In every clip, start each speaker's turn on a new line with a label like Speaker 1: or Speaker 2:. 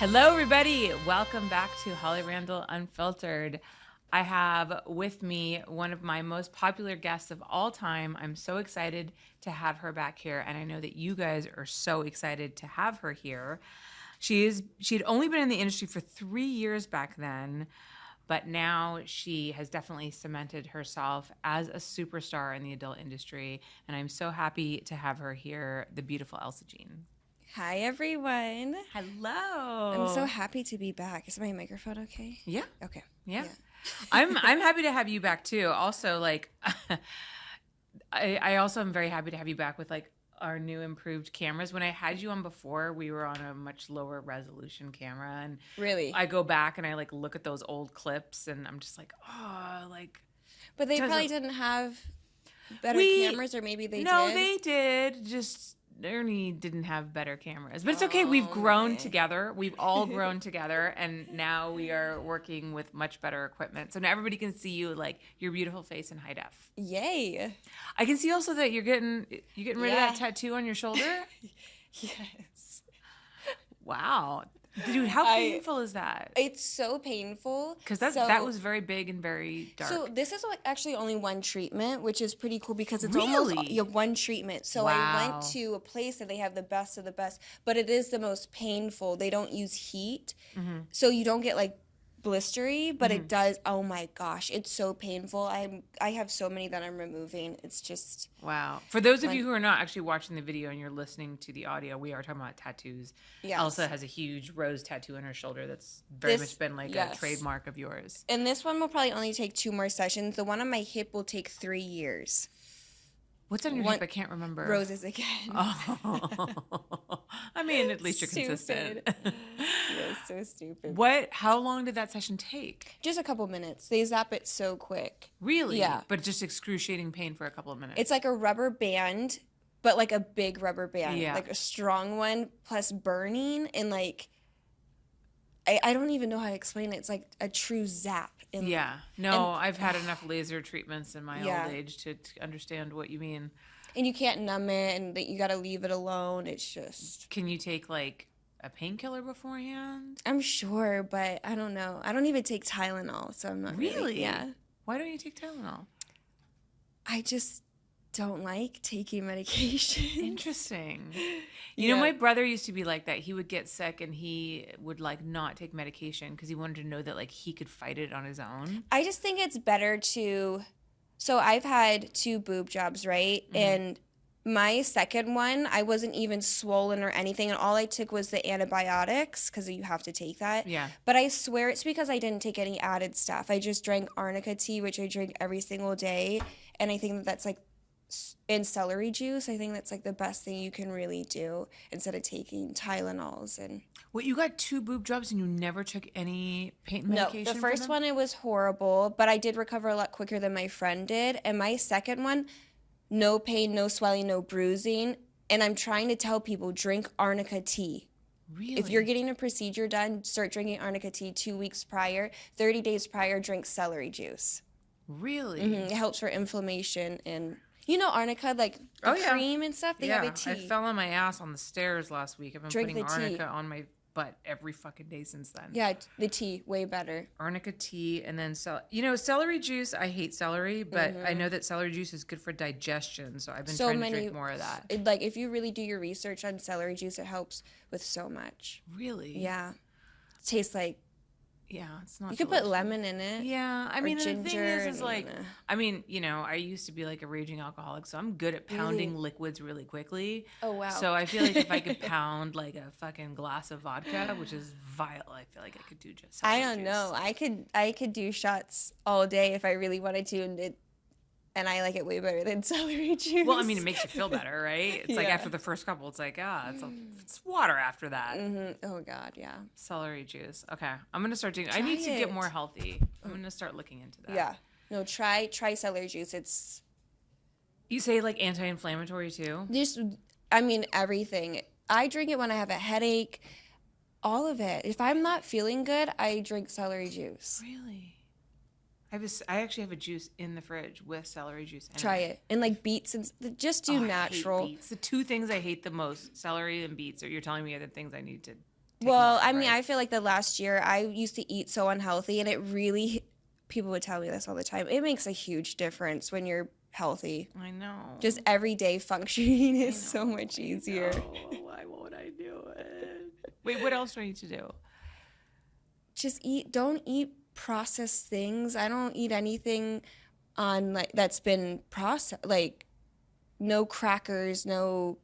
Speaker 1: Hello, everybody. Welcome back to Holly Randall Unfiltered. I have with me one of my most popular guests of all time. I'm so excited to have her back here, and I know that you guys are so excited to have her here. She is she had only been in the industry for three years back then, but now she has definitely cemented herself as a superstar in the adult industry, and I'm so happy to have her here, the beautiful Elsa Jean.
Speaker 2: Hi, everyone.
Speaker 1: Hello.
Speaker 2: I'm so happy to be back. Is my microphone okay?
Speaker 1: Yeah.
Speaker 2: Okay.
Speaker 1: Yeah. I'm I'm happy to have you back too. Also, like I I also am very happy to have you back with like our new improved cameras. When I had you on before, we were on a much lower resolution camera and
Speaker 2: Really?
Speaker 1: I go back and I like look at those old clips and I'm just like, oh, like
Speaker 2: but they probably didn't have better
Speaker 1: We-
Speaker 2: cameras, or maybe they
Speaker 1: no,
Speaker 2: did.
Speaker 1: they did. Just Ernie didn't have better cameras, but it's okay. We've
Speaker 2: Oh,
Speaker 1: grown
Speaker 2: okay.
Speaker 1: together. We've all grown together, and now we are working with much better equipment. So now everybody can see you like your beautiful face in high def.
Speaker 2: Yay.
Speaker 1: I can see also that you're getting you're getting rid of that tattoo on your shoulder.
Speaker 2: Yes.
Speaker 1: wow, dude, how
Speaker 2: I-
Speaker 1: painful is that?
Speaker 2: It's so painful.
Speaker 1: Because that
Speaker 2: So-
Speaker 1: that was very big and very dark.
Speaker 2: So this is like actually only one treatment, which is pretty cool because it's
Speaker 1: Really?
Speaker 2: almost yeah, one treatment. So I went to a place that they have the best of the best, but it is the most painful. They don't use heat,
Speaker 1: Mm-hmm.
Speaker 2: so you don't get like blistery, but it mm-hmm. does. Oh my gosh, it's so painful. I'm I have so many that I'm removing. It's just
Speaker 1: Wow. For those of you who are not actually watching the video and you're listening to the audio, we are talking about tattoos.
Speaker 2: Yes.
Speaker 1: Elsa has a huge rose tattoo on her shoulder that's very
Speaker 2: This-
Speaker 1: much been like a trademark of yours.
Speaker 2: and this one will probably only take two more sessions. The one on my hip will take three years.
Speaker 1: What's on your
Speaker 2: One-
Speaker 1: hip? I can't remember.
Speaker 2: Roses again.
Speaker 1: Oh. I mean, at least you're consistent.
Speaker 2: Yes, so stupid.
Speaker 1: what? How long did that session take?
Speaker 2: Just a couple minutes. They zap it so quick.
Speaker 1: Really?
Speaker 2: Yeah.
Speaker 1: But just excruciating pain for a couple of minutes.
Speaker 2: It's like a rubber band, but like a big rubber band,
Speaker 1: Yeah.
Speaker 2: like a strong one, plus burning and like I, I don't even know how to explain it. It's like a true zap.
Speaker 1: Yeah. No, I've had enough laser treatments in my
Speaker 2: Yeah.
Speaker 1: old age to, to understand what you mean.
Speaker 2: and you can't numb it, and that you got to leave it alone. It's just
Speaker 1: Can you take like a painkiller beforehand?
Speaker 2: I'm sure, but I don't know. I don't even take Tylenol, so I'm not really.
Speaker 1: Really?
Speaker 2: yeah,
Speaker 1: Why don't you take Tylenol?
Speaker 2: I just don't like taking medication.
Speaker 1: Interesting. You know, my brother used to be like that. He would get sick and he would like not take medication because he wanted to know that like he could fight it on his own.
Speaker 2: I just think it's better to. So I've had two boob jobs, right?
Speaker 1: Mm-hmm.
Speaker 2: And my second one, I wasn't even swollen or anything, and all I took was the antibiotics because you have to take that.
Speaker 1: Yeah.
Speaker 2: But I swear it's because I didn't take any added stuff. I just drank arnica tea, which I drink every single day, and I think that that's like. In celery juice, I think that's like the best thing you can really do instead of taking Tylenols and
Speaker 1: What you got two boob jobs and you never took any pain medication?
Speaker 2: No,
Speaker 1: the
Speaker 2: first one it was horrible, but I did recover a lot quicker than my friend did. And my second one, no pain, no swelling, no bruising. And I'm trying to tell people drink arnica tea.
Speaker 1: Really?
Speaker 2: If you're getting a procedure done, start drinking arnica tea two weeks prior. 30 days prior, drink celery juice.
Speaker 1: really?
Speaker 2: Mhm, It helps for inflammation and you know arnica, like
Speaker 1: Oh, yeah.
Speaker 2: cream and stuff. They
Speaker 1: yeah,
Speaker 2: have a tea.
Speaker 1: I fell on my ass on the stairs last week. I've been
Speaker 2: Drink
Speaker 1: putting
Speaker 2: the tea.
Speaker 1: arnica on my butt every fucking day since then.
Speaker 2: yeah, the tea way better.
Speaker 1: arnica tea and then cel- you know celery juice i hate celery but i know that celery juice is good for digestion so i've been
Speaker 2: Mm-hmm. So
Speaker 1: trying
Speaker 2: many
Speaker 1: to drink more of that
Speaker 2: It, like if you really do your research on celery juice, it helps with so much.
Speaker 1: really
Speaker 2: Yeah. It tastes like
Speaker 1: yeah it's not
Speaker 2: you could put lemon in it.
Speaker 1: yeah i mean the thing is is
Speaker 2: and,
Speaker 1: like
Speaker 2: uh,
Speaker 1: i mean you know i used to be like a raging alcoholic so i'm good at pounding liquids really quickly
Speaker 2: Oh wow.
Speaker 1: so i feel like if i could pound like a fucking glass of vodka which is vile i feel like i could do just
Speaker 2: I don't
Speaker 1: juice.
Speaker 2: know. I could I could do shots all day if I really wanted to and it and I like it way better than celery juice.
Speaker 1: well, I mean, it makes you feel better, right? It's like after the first couple, it's like, ah, it's, a, it's water after that.
Speaker 2: hmm Oh god, yeah.
Speaker 1: Celery juice. Okay, I'm gonna start doing. I need to get more healthy. I'm gonna start looking into that.
Speaker 2: Yeah. No, try try celery juice. It's
Speaker 1: You say like anti-inflammatory too.
Speaker 2: just I mean everything. I drink it when I have a headache. All of it. If I'm not feeling good, I drink celery juice.
Speaker 1: Really? I have a s I actually have a juice in the fridge with celery juice. In
Speaker 2: Try it. And like beets and s- just
Speaker 1: Oh,
Speaker 2: do
Speaker 1: I hate
Speaker 2: natural.
Speaker 1: beets. The two things I hate the most, celery and beets, are you're telling me are the things I need to taking
Speaker 2: Well,
Speaker 1: off,
Speaker 2: I mean,
Speaker 1: right?
Speaker 2: I feel like the last year I used to eat so unhealthy, and it really, people would tell me this all the time. It makes a huge difference when you're healthy.
Speaker 1: I know.
Speaker 2: Just everyday functioning is so much easier.
Speaker 1: Why won't I do it? Wait, what else do I need to do?
Speaker 2: Just eat. Don't eat processed things. I don't eat anything on like that's been processed. Like no crackers, no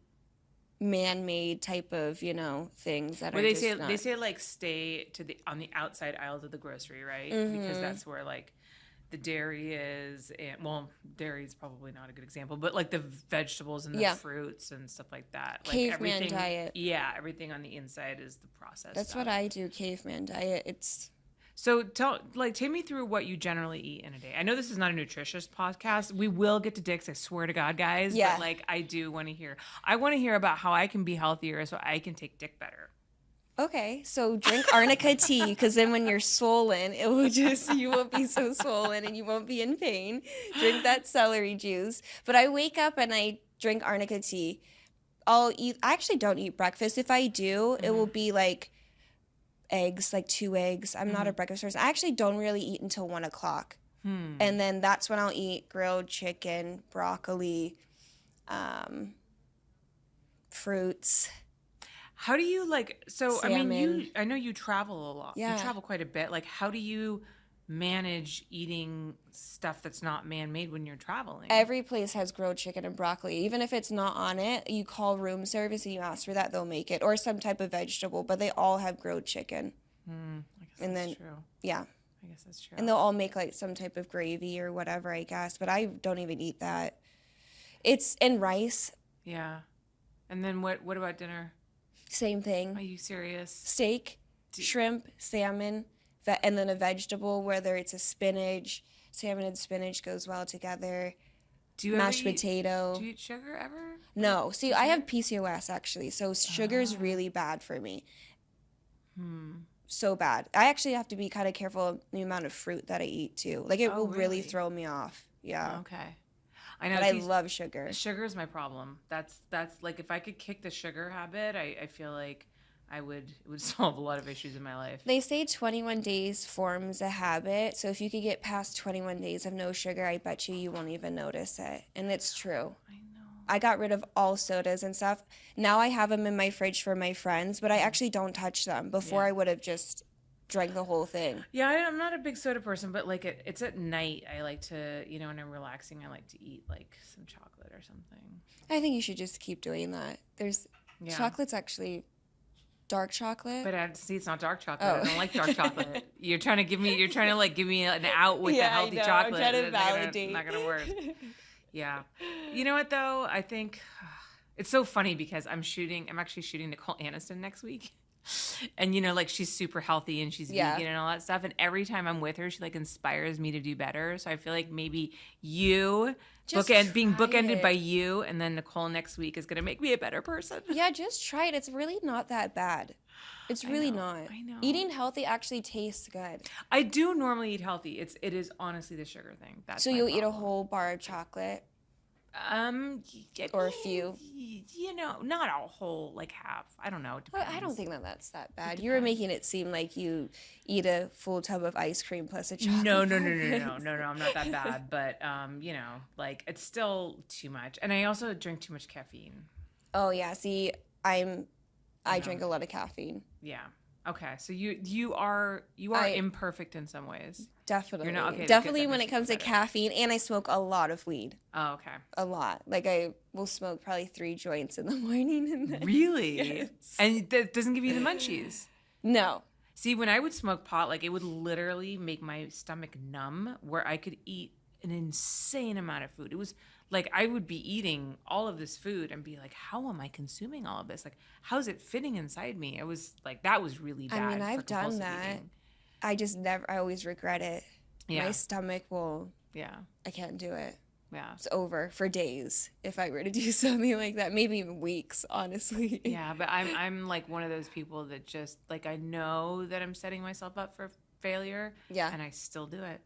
Speaker 2: man-made type of you know things that
Speaker 1: Well,
Speaker 2: are
Speaker 1: they
Speaker 2: just
Speaker 1: say
Speaker 2: not-
Speaker 1: they say like stay to the on the outside aisles of the grocery, right? Because
Speaker 2: Mhm.
Speaker 1: that's where like the dairy is, and well, dairy is probably not a good example, but like the vegetables and the
Speaker 2: Yeah.
Speaker 1: fruits and stuff like that. Like
Speaker 2: Caveman
Speaker 1: everything,
Speaker 2: diet.
Speaker 1: Yeah, everything on the inside is the process.
Speaker 2: That's what I do. Caveman diet. It's
Speaker 1: So tell, like, take me through what you generally eat in a day. I know this is not a nutritious podcast. We will get to dicks. I swear to God, guys.
Speaker 2: Yeah.
Speaker 1: But like, I do want to hear. I want to hear about how I can be healthier, so I can take dick better.
Speaker 2: Okay, so drink arnica tea because then when you're swollen, it will just you won't be so swollen and you won't be in pain. Drink that celery juice. But I wake up and I drink arnica tea. I'll eat. I actually don't eat breakfast. If I do, it will mm-hmm. be like eggs, like two eggs. I'm not a breakfast person. I actually don't really eat until one o'clock,
Speaker 1: Hmm.
Speaker 2: and then that's when I'll eat grilled chicken, broccoli, um, fruits.
Speaker 1: How do you like? So I mean, you. I know you travel a lot.
Speaker 2: Yeah.
Speaker 1: You travel quite a bit. Like, how do you manage eating stuff that's not man-made when you're traveling?
Speaker 2: Every place has grilled chicken and broccoli. Even if it's not on it, you call room service and you ask for that, they'll make it. Or some type of vegetable, but they all have grilled chicken.
Speaker 1: Hmm, I guess
Speaker 2: and
Speaker 1: that's
Speaker 2: then-
Speaker 1: true.
Speaker 2: Yeah.
Speaker 1: I guess that's true.
Speaker 2: And they'll all make like some type of gravy or whatever, I guess. But I don't even eat that. It's in rice,
Speaker 1: yeah. And then what? What about dinner?
Speaker 2: same thing.
Speaker 1: Are you serious?
Speaker 2: Steak,
Speaker 1: Do-
Speaker 2: shrimp, salmon, and then a vegetable, whether it's a spinach, salmon and spinach goes well together.
Speaker 1: Do you
Speaker 2: Mashed
Speaker 1: eat-
Speaker 2: potato.
Speaker 1: Do you eat sugar ever?
Speaker 2: No, see, I have PCOS actually, so sugar's
Speaker 1: Ah.
Speaker 2: really bad for me.
Speaker 1: Hmm.
Speaker 2: so bad. I actually have to be kind of careful of the amount of fruit that I eat too. Like it
Speaker 1: Oh,
Speaker 2: will really?
Speaker 1: really?
Speaker 2: throw me off. Yeah.
Speaker 1: Okay. I know.
Speaker 2: But I love sugar.
Speaker 1: sugar is my problem. That's that's like if I could kick the sugar habit, I, I feel like I would it would solve a lot of issues in my life.
Speaker 2: They say 21 days forms a habit. So if you could get past 21 days of no sugar, I bet you you won't even notice it. And it's true.
Speaker 1: I know.
Speaker 2: I got rid of all sodas and stuff. Now I have them in my fridge for my friends, but I mm-hmm. actually don't touch them. Before
Speaker 1: Yeah.
Speaker 2: I would have just drank the whole thing.
Speaker 1: Yeah, I, I'm not a big soda person, but like it, it's at night. I like to, you know, when I'm relaxing, I like to eat like some chocolate or something.
Speaker 2: I think you should just keep doing that. There's
Speaker 1: Yeah.
Speaker 2: chocolate's actually dark chocolate.
Speaker 1: But I see it's not dark chocolate.
Speaker 2: Oh.
Speaker 1: I don't like dark chocolate. You're trying to give me. You're trying to like give me an out with the
Speaker 2: Yeah, I
Speaker 1: healthy
Speaker 2: know. I'm
Speaker 1: chocolate.
Speaker 2: trying to
Speaker 1: It's not gonna- Not gonna work. Yeah. You know what though? I think it's so funny because I'm shooting. I'm actually shooting Nicole Aniston next week. And you know, like she's super healthy and she's
Speaker 2: Yeah.
Speaker 1: vegan and all that stuff. And every time I'm with her, she like inspires me to do better. So I feel like maybe you
Speaker 2: Just
Speaker 1: bookend being bookended
Speaker 2: it.
Speaker 1: by you, and then Nicole next week is gonna make me a better person.
Speaker 2: Yeah, just try it. It's really not that bad. It's
Speaker 1: I
Speaker 2: really
Speaker 1: know,
Speaker 2: not.
Speaker 1: I know.
Speaker 2: Eating healthy actually tastes good.
Speaker 1: I do normally eat healthy. It's it is honestly the sugar thing. That's
Speaker 2: so you'll eat a whole bar of chocolate.
Speaker 1: Um,
Speaker 2: Or a few.
Speaker 1: You know, not a whole, like half. I don't know.
Speaker 2: I don't think that that's that bad. You were making it seem like you eat a full tub of ice cream plus a chocolate.
Speaker 1: No, no, no, no, no, no, no. I'm not that bad, but um, you know, like it's still too much, and I also drink too much caffeine.
Speaker 2: Oh yeah, see, I'm I drink a lot of caffeine.
Speaker 1: Yeah. Okay. So you you are you are
Speaker 2: I-
Speaker 1: imperfect in some ways.
Speaker 2: Definitely.
Speaker 1: okay, that's good.
Speaker 2: Definitely when it
Speaker 1: me
Speaker 2: comes to caffeine and I smoke a lot of weed.
Speaker 1: Oh, okay.
Speaker 2: A lot. Like I will smoke probably 3 joints in the morning and then
Speaker 1: Really?
Speaker 2: Yes.
Speaker 1: And that doesn't give you the munchies.
Speaker 2: No.
Speaker 1: See, when I would smoke pot, like it would literally make my stomach numb where I could eat an insane amount of food. It was like I would be eating all of this food and be like, how am I consuming all of this? Like, how's it fitting inside me? It was like, that was really bad.
Speaker 2: I
Speaker 1: mean,
Speaker 2: I've done that.
Speaker 1: eating.
Speaker 2: I just never I always regret it.
Speaker 1: Yeah.
Speaker 2: My stomach will
Speaker 1: Yeah.
Speaker 2: I can't do it.
Speaker 1: Yeah.
Speaker 2: It's over for days if I were to do something like that. Maybe even weeks, honestly.
Speaker 1: Yeah. But I'm, I'm like one of those people that just, like, I know that I'm setting myself up for failure
Speaker 2: Yeah.
Speaker 1: and I still do it.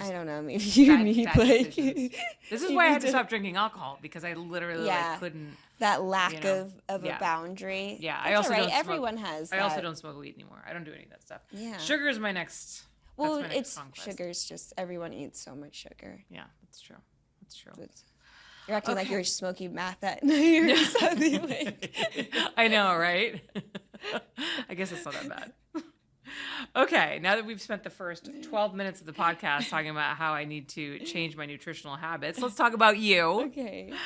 Speaker 2: I don't know. Maybe you
Speaker 1: bad-
Speaker 2: need
Speaker 1: bad
Speaker 2: like
Speaker 1: decisions. This is why I had to stop drinking alcohol because I literally
Speaker 2: Yeah.
Speaker 1: like couldn't.
Speaker 2: that lack
Speaker 1: you know,
Speaker 2: of of
Speaker 1: yeah.
Speaker 2: a boundary.
Speaker 1: Yeah, I also
Speaker 2: right.
Speaker 1: don't smoke-
Speaker 2: Everyone has.
Speaker 1: I also don't smoke weed anymore. I don't do any of that stuff.
Speaker 2: Yeah.
Speaker 1: Sugar is my next.
Speaker 2: Well,
Speaker 1: that's my
Speaker 2: it's sugar's just everyone eats so much sugar.
Speaker 1: Yeah, that's true. That's true.
Speaker 2: It's- you're acting like you're smoking meth at night or something like.
Speaker 1: I know, right? I guess it's not that bad. Okay, now that we've spent the first 12 minutes of the podcast talking about how I need to change my nutritional habits, let's talk about you.
Speaker 2: Okay.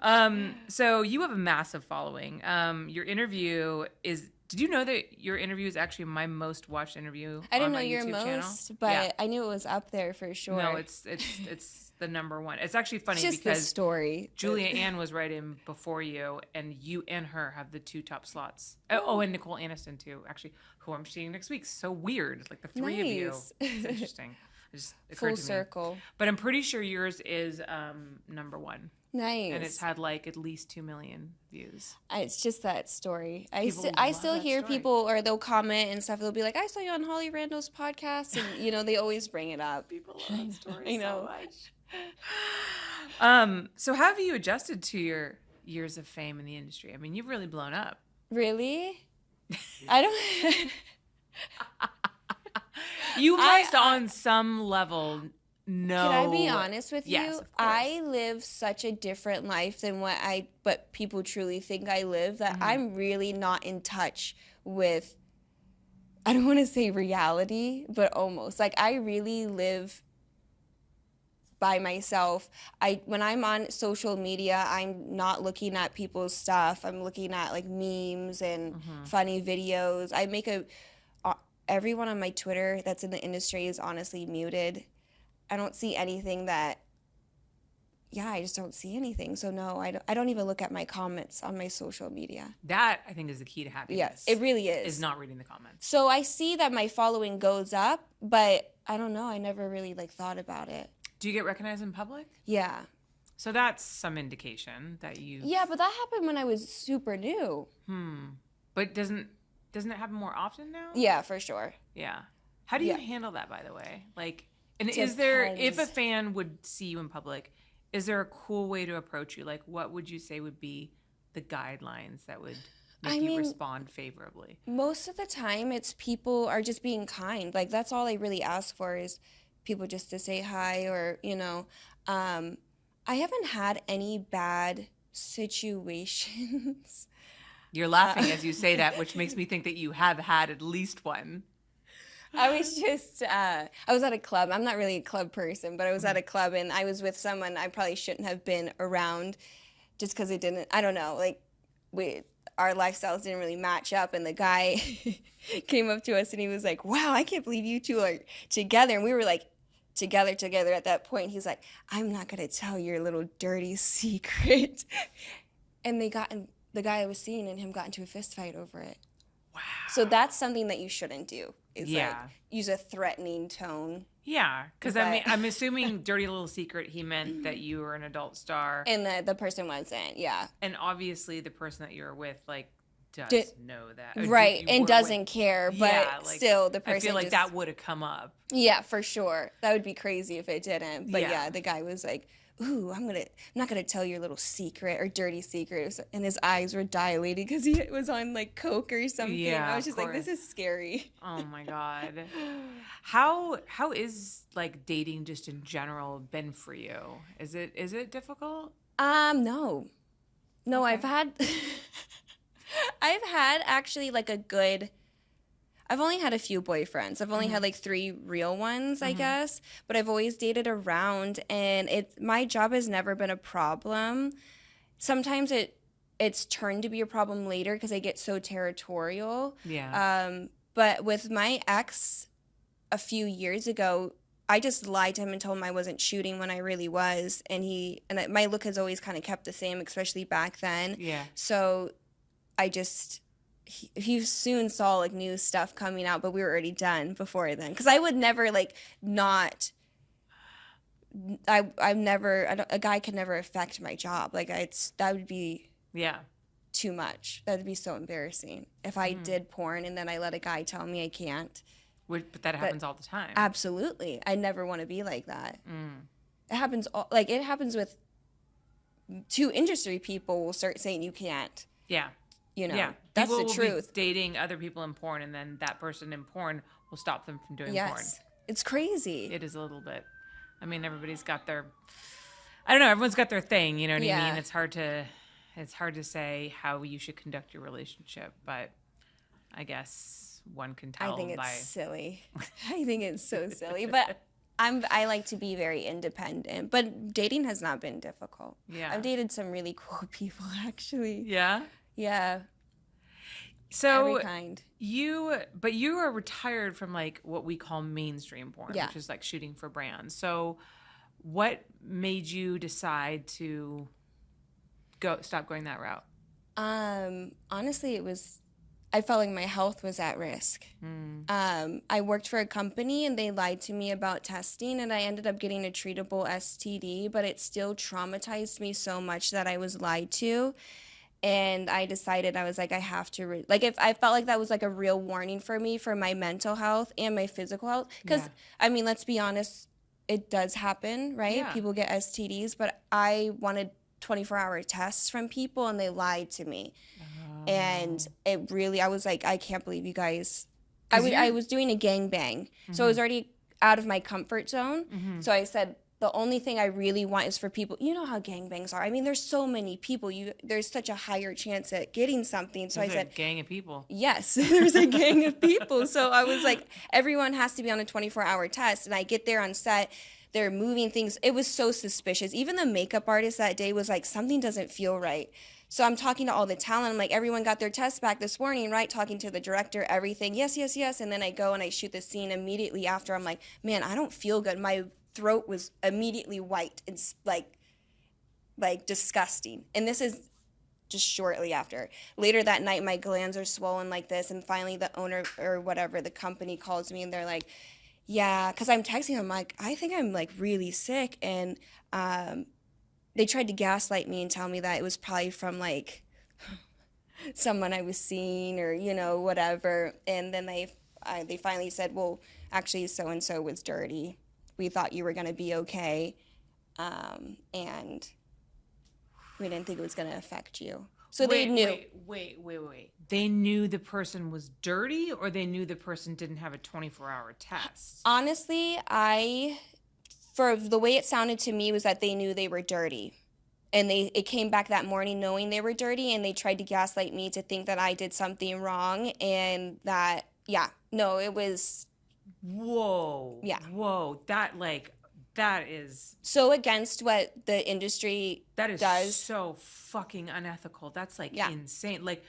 Speaker 1: Um, so you have a massive following. Um, your interview is. Did you know that your interview is actually my most watched interview?
Speaker 2: I didn't
Speaker 1: on
Speaker 2: know
Speaker 1: my
Speaker 2: your
Speaker 1: YouTube channel?
Speaker 2: most, but
Speaker 1: Yeah.
Speaker 2: I knew it was up there for sure.
Speaker 1: no, it's it's it's the number one. It's actually funny
Speaker 2: just
Speaker 1: because
Speaker 2: story.
Speaker 1: Julia Ann was right in before you, and you and her have the two top slots. Oh, oh, and Nicole Aniston too, actually, who I'm seeing next week. So weird, like the three of you.
Speaker 2: Nice.
Speaker 1: It's interesting. It just
Speaker 2: full
Speaker 1: to me.
Speaker 2: circle.
Speaker 1: But I'm pretty sure yours is um, number one,
Speaker 2: Nice.
Speaker 1: and it's had like at least two million views.
Speaker 2: It's just that story. I, st- I still hear
Speaker 1: story.
Speaker 2: people, or they'll comment and stuff. They'll be like, "I saw you on Holly Randall's podcast," and you know they always bring it up.
Speaker 1: People
Speaker 2: love that story I know.
Speaker 1: much. Um, so how have you adjusted to your years of fame in the industry? I mean, you've really blown up.
Speaker 2: Really? I don't.
Speaker 1: You
Speaker 2: I-
Speaker 1: must, on some level, know.
Speaker 2: Can I be honest with
Speaker 1: Yes,
Speaker 2: you? I live such a different life than what I what people truly think I live that
Speaker 1: Mm-hmm.
Speaker 2: I'm really not in touch with I don't want to say reality, but almost. Like I really live by myself. I when I'm on social media, I'm not looking at people's stuff. I'm looking at like memes and
Speaker 1: Mm-hmm.
Speaker 2: funny videos. I make a everyone on my Twitter that's in the industry is honestly muted. I don't see anything that yeah, I just don't see anything. So no, I don't, I don't even look at my comments on my social media.
Speaker 1: That I think is the key to happiness.
Speaker 2: Yes, it really is.
Speaker 1: is not reading the comments.
Speaker 2: So I see that my following goes up, but I don't know. I never really like thought about it.
Speaker 1: Do you get recognized in public?
Speaker 2: Yeah.
Speaker 1: So that's some indication that you.
Speaker 2: Yeah, but that happened when I was super new.
Speaker 1: Hmm. But doesn't doesn't it happen more often now?
Speaker 2: Yeah, for sure.
Speaker 1: Yeah. How do you
Speaker 2: Yeah.
Speaker 1: handle that, by the way? Like, and is there if a fan would see you in public, is there a cool way to approach you? Like, what would you say would be the guidelines that would make
Speaker 2: I
Speaker 1: you
Speaker 2: mean-
Speaker 1: respond favorably?
Speaker 2: Most of the time, it's people are just being kind. Like that's all I really ask for is people just to say hi or you know. Um, I haven't had any bad situations.
Speaker 1: You're laughing as you say that, which makes me think that you have had at least one.
Speaker 2: I was just uh, I was at a club. I'm not really a club person, but I was at a club and I was with someone I probably shouldn't have been around, just because it didn't. I don't know. Like we our lifestyles didn't really match up, and the guy came up to us and he was like, "Wow, I can't believe you two are together." And we were like. Together, together. At that point, he's like, "I'm not gonna tell your little dirty secret." And they got in, the guy I was seeing and him got into a fist fight over it.
Speaker 1: Wow.
Speaker 2: So that's something that you shouldn't do. Is
Speaker 1: Yeah.
Speaker 2: like use a threatening tone.
Speaker 1: Yeah, because I mean, I'm assuming "dirty little secret." He meant that you were an adult star,
Speaker 2: And the, the person wasn't, yeah.
Speaker 1: and obviously the person that you were with, like, does
Speaker 2: Did-
Speaker 1: know that,
Speaker 2: Right. And doesn't
Speaker 1: with-
Speaker 2: care. But
Speaker 1: Yeah, like,
Speaker 2: still the person
Speaker 1: I feel like
Speaker 2: just-
Speaker 1: that would have come up.
Speaker 2: Yeah, for sure. That would be crazy if it didn't. But
Speaker 1: Yeah.
Speaker 2: yeah, the guy was like, Ooh, I'm gonna I'm not gonna tell your little secret or dirty secret and his eyes were dilated because he was on like coke or something.
Speaker 1: Yeah,
Speaker 2: I was just like, this is scary.
Speaker 1: Oh my god. How how is like dating just in general been for you? Is it is it difficult?
Speaker 2: Um, no. No,
Speaker 1: Okay.
Speaker 2: I've had I've had actually like a good I've only had a few boyfriends. I've only
Speaker 1: Mm-hmm.
Speaker 2: had like 3 real ones, I guess, but I've always dated around and it my job has never been a problem. Sometimes it it's turned to be a problem later because I get so territorial.
Speaker 1: Yeah.
Speaker 2: Um, but with my ex a few years ago, I just lied to him and told him I wasn't shooting when I really was, and he and my look has always kind of kept the same, especially back then.
Speaker 1: yeah.
Speaker 2: So I just he, he soon saw like new stuff coming out, but we were already done before then. Because I would never like not. I I've never I don't, a guy could never affect my job. Like I, it's that would be
Speaker 1: Yeah.
Speaker 2: too much. That would be so embarrassing if I
Speaker 1: Mm.
Speaker 2: did porn and then I let a guy tell me I can't.
Speaker 1: Which, but that happens all the time.
Speaker 2: Absolutely. I never want to be like that.
Speaker 1: Mm.
Speaker 2: It happens all, like it happens with two industry people will start saying you can't.
Speaker 1: yeah.
Speaker 2: You know.
Speaker 1: yeah.
Speaker 2: That's
Speaker 1: People
Speaker 2: the truth.
Speaker 1: dating other people in porn, and then that person in porn will stop them from doing porn.
Speaker 2: Yes. It's crazy.
Speaker 1: It is a little bit. I mean, everybody's got their. I don't know. Everyone's got their thing. You know what I
Speaker 2: Yeah.
Speaker 1: mean? It's hard to. It's hard to say how you should conduct your relationship, but I guess one can tell
Speaker 2: I think it's
Speaker 1: by.
Speaker 2: silly. I think it's so silly. But I'm I like to be very independent. But dating has not been difficult.
Speaker 1: Yeah.
Speaker 2: I've dated some really cool people actually.
Speaker 1: Yeah.
Speaker 2: Yeah.
Speaker 1: So
Speaker 2: every kind.
Speaker 1: you, but you are retired from like what we call mainstream porn,
Speaker 2: Yeah.
Speaker 1: which is like shooting for brands. So, what made you decide to go stop going that route?
Speaker 2: Um, honestly, it was. I felt like my health was at risk.
Speaker 1: Mm.
Speaker 2: Um, I worked for a company and they lied to me about testing, and I ended up getting a treatable STD, but it still traumatized me so much that I was lied to. And I decided I was like, I have to, re- like, if I felt like that was like a real warning for me for my mental health and my physical health. Because,
Speaker 1: Yeah.
Speaker 2: I mean, let's be honest, it does happen, right?
Speaker 1: Yeah.
Speaker 2: People get STDs, but I wanted 24 hour tests from people and they lied to me and it really i was like i can't believe you guys i was i was doing a gangbang so i was already out of my comfort zone
Speaker 1: Mhm.
Speaker 2: so i said the only thing i really want is for people you know how gangbangs are. I mean there's so many people. You there's such a higher chance at getting something. So
Speaker 1: There's
Speaker 2: i
Speaker 1: a
Speaker 2: said
Speaker 1: gang of people.
Speaker 2: yes there's a gang of people. So i was like everyone has to be on a 24 hour test. And i get there on set they're moving things. It was so suspicious. Even the makeup artist that day was like something doesn't feel right. So i'm talking to all the talent. I'm like everyone got their test back this morning right? Talking to the director everything. Yes yes yes. And then i go and i shoot the scene immediately after. I'm like man i don't feel good. My throat was immediately white and like like disgusting and this is just shortly after. Later that night, my glands are swollen like this, and finally, the owner or whatever the company calls me, and they're like, "Yeah," because I'm texting them like, "I think I'm like really sick," and um, they tried to gaslight me and tell me that it was probably from like someone I was seeing or you know whatever, and then they they finally said, "Well, actually, so and so was dirty. We thought you were gonna be okay." Um, and we didn't think it was going to affect you. So they knew.
Speaker 1: Wait, wait, wait, wait. They knew the person was dirty, or they knew the person didn't have a 24 hour test.
Speaker 2: Honestly, I, for the way it sounded to me, was that they knew they were dirty. And they it came back that morning knowing they were dirty, and they tried to gaslight me to think that I did something wrong, and that yeah, no, it was
Speaker 1: Whoa.
Speaker 2: Yeah.
Speaker 1: Whoa. That like that is
Speaker 2: so against what the industry
Speaker 1: that is
Speaker 2: Does.
Speaker 1: so fucking unethical. That's like
Speaker 2: Yeah.
Speaker 1: insane. Like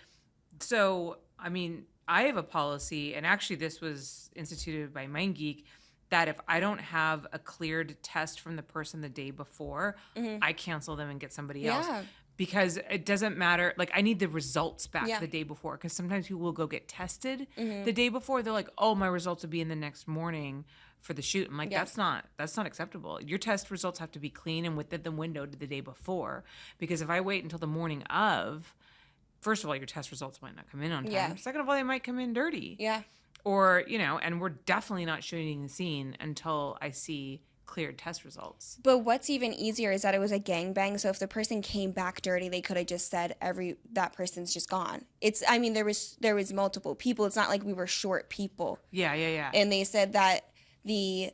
Speaker 1: so I mean, I have a policy and actually this was instituted by MindGeek that if I don't have a cleared test from the person the day before,
Speaker 2: Mhm.
Speaker 1: I cancel them and get somebody else. Because it doesn't matter. Like I need the results back
Speaker 2: Yeah.
Speaker 1: the day before because sometimes people will go get tested
Speaker 2: Mhm.
Speaker 1: the day before. They're like, "Oh, my results will be in the next morning for the shoot." I'm like,
Speaker 2: Yeah.
Speaker 1: "That's not that's not acceptable. Your test results have to be clean and within the window to the day before because if I wait until the morning of." First of all, your test results might not come in on time.
Speaker 2: Yeah.
Speaker 1: Second of all, they might come in dirty.
Speaker 2: Yeah.
Speaker 1: Or, you know, and we're definitely not shooting the scene until I see cleared test results.
Speaker 2: But what's even easier is that it was a gangbang. So if the person came back dirty, they could have just said every that person's just gone. It's I mean there was there was multiple people. It's not like we were short people.
Speaker 1: Yeah, yeah, yeah.
Speaker 2: And they said that the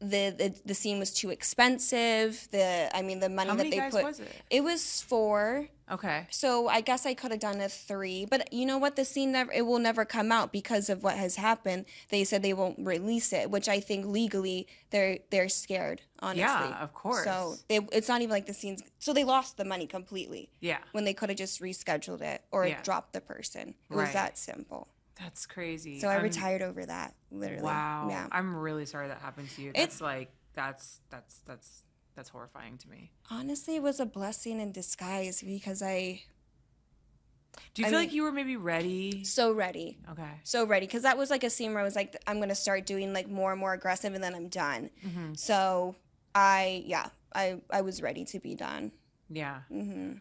Speaker 2: the the, the scene was too expensive. The I mean the money
Speaker 1: How
Speaker 2: that they put
Speaker 1: was it?
Speaker 2: it was four.
Speaker 1: Okay.
Speaker 2: So I guess I could have done a three, but you know what? The scene never it will never come out because of what has happened. They said they won't release it, which I think legally they're they're scared. Honestly,
Speaker 1: Yeah, of course.
Speaker 2: So they, it's not even like the scenes. So they lost the money completely
Speaker 1: Yeah.
Speaker 2: when they could have just rescheduled it or
Speaker 1: Yeah.
Speaker 2: dropped the person. It was
Speaker 1: Right.
Speaker 2: that simple.
Speaker 1: That's crazy.
Speaker 2: So I
Speaker 1: I'm-
Speaker 2: retired over that. Literally.
Speaker 1: Wow.
Speaker 2: Yeah.
Speaker 1: I'm really sorry that happened to you.
Speaker 2: It's-
Speaker 1: like that's that's that's that's horrifying to me.
Speaker 2: Honestly, it was a blessing in disguise because I
Speaker 1: Do you
Speaker 2: I
Speaker 1: feel
Speaker 2: mean-
Speaker 1: like you were maybe ready?
Speaker 2: so ready.
Speaker 1: Okay.
Speaker 2: so ready because that was like a scene where I was like, I'm gonna start doing like more and more aggressive, and then I'm done.
Speaker 1: hmm
Speaker 2: So I, yeah, I I was ready to be done.
Speaker 1: Yeah.
Speaker 2: Mm-hmm.
Speaker 1: Man,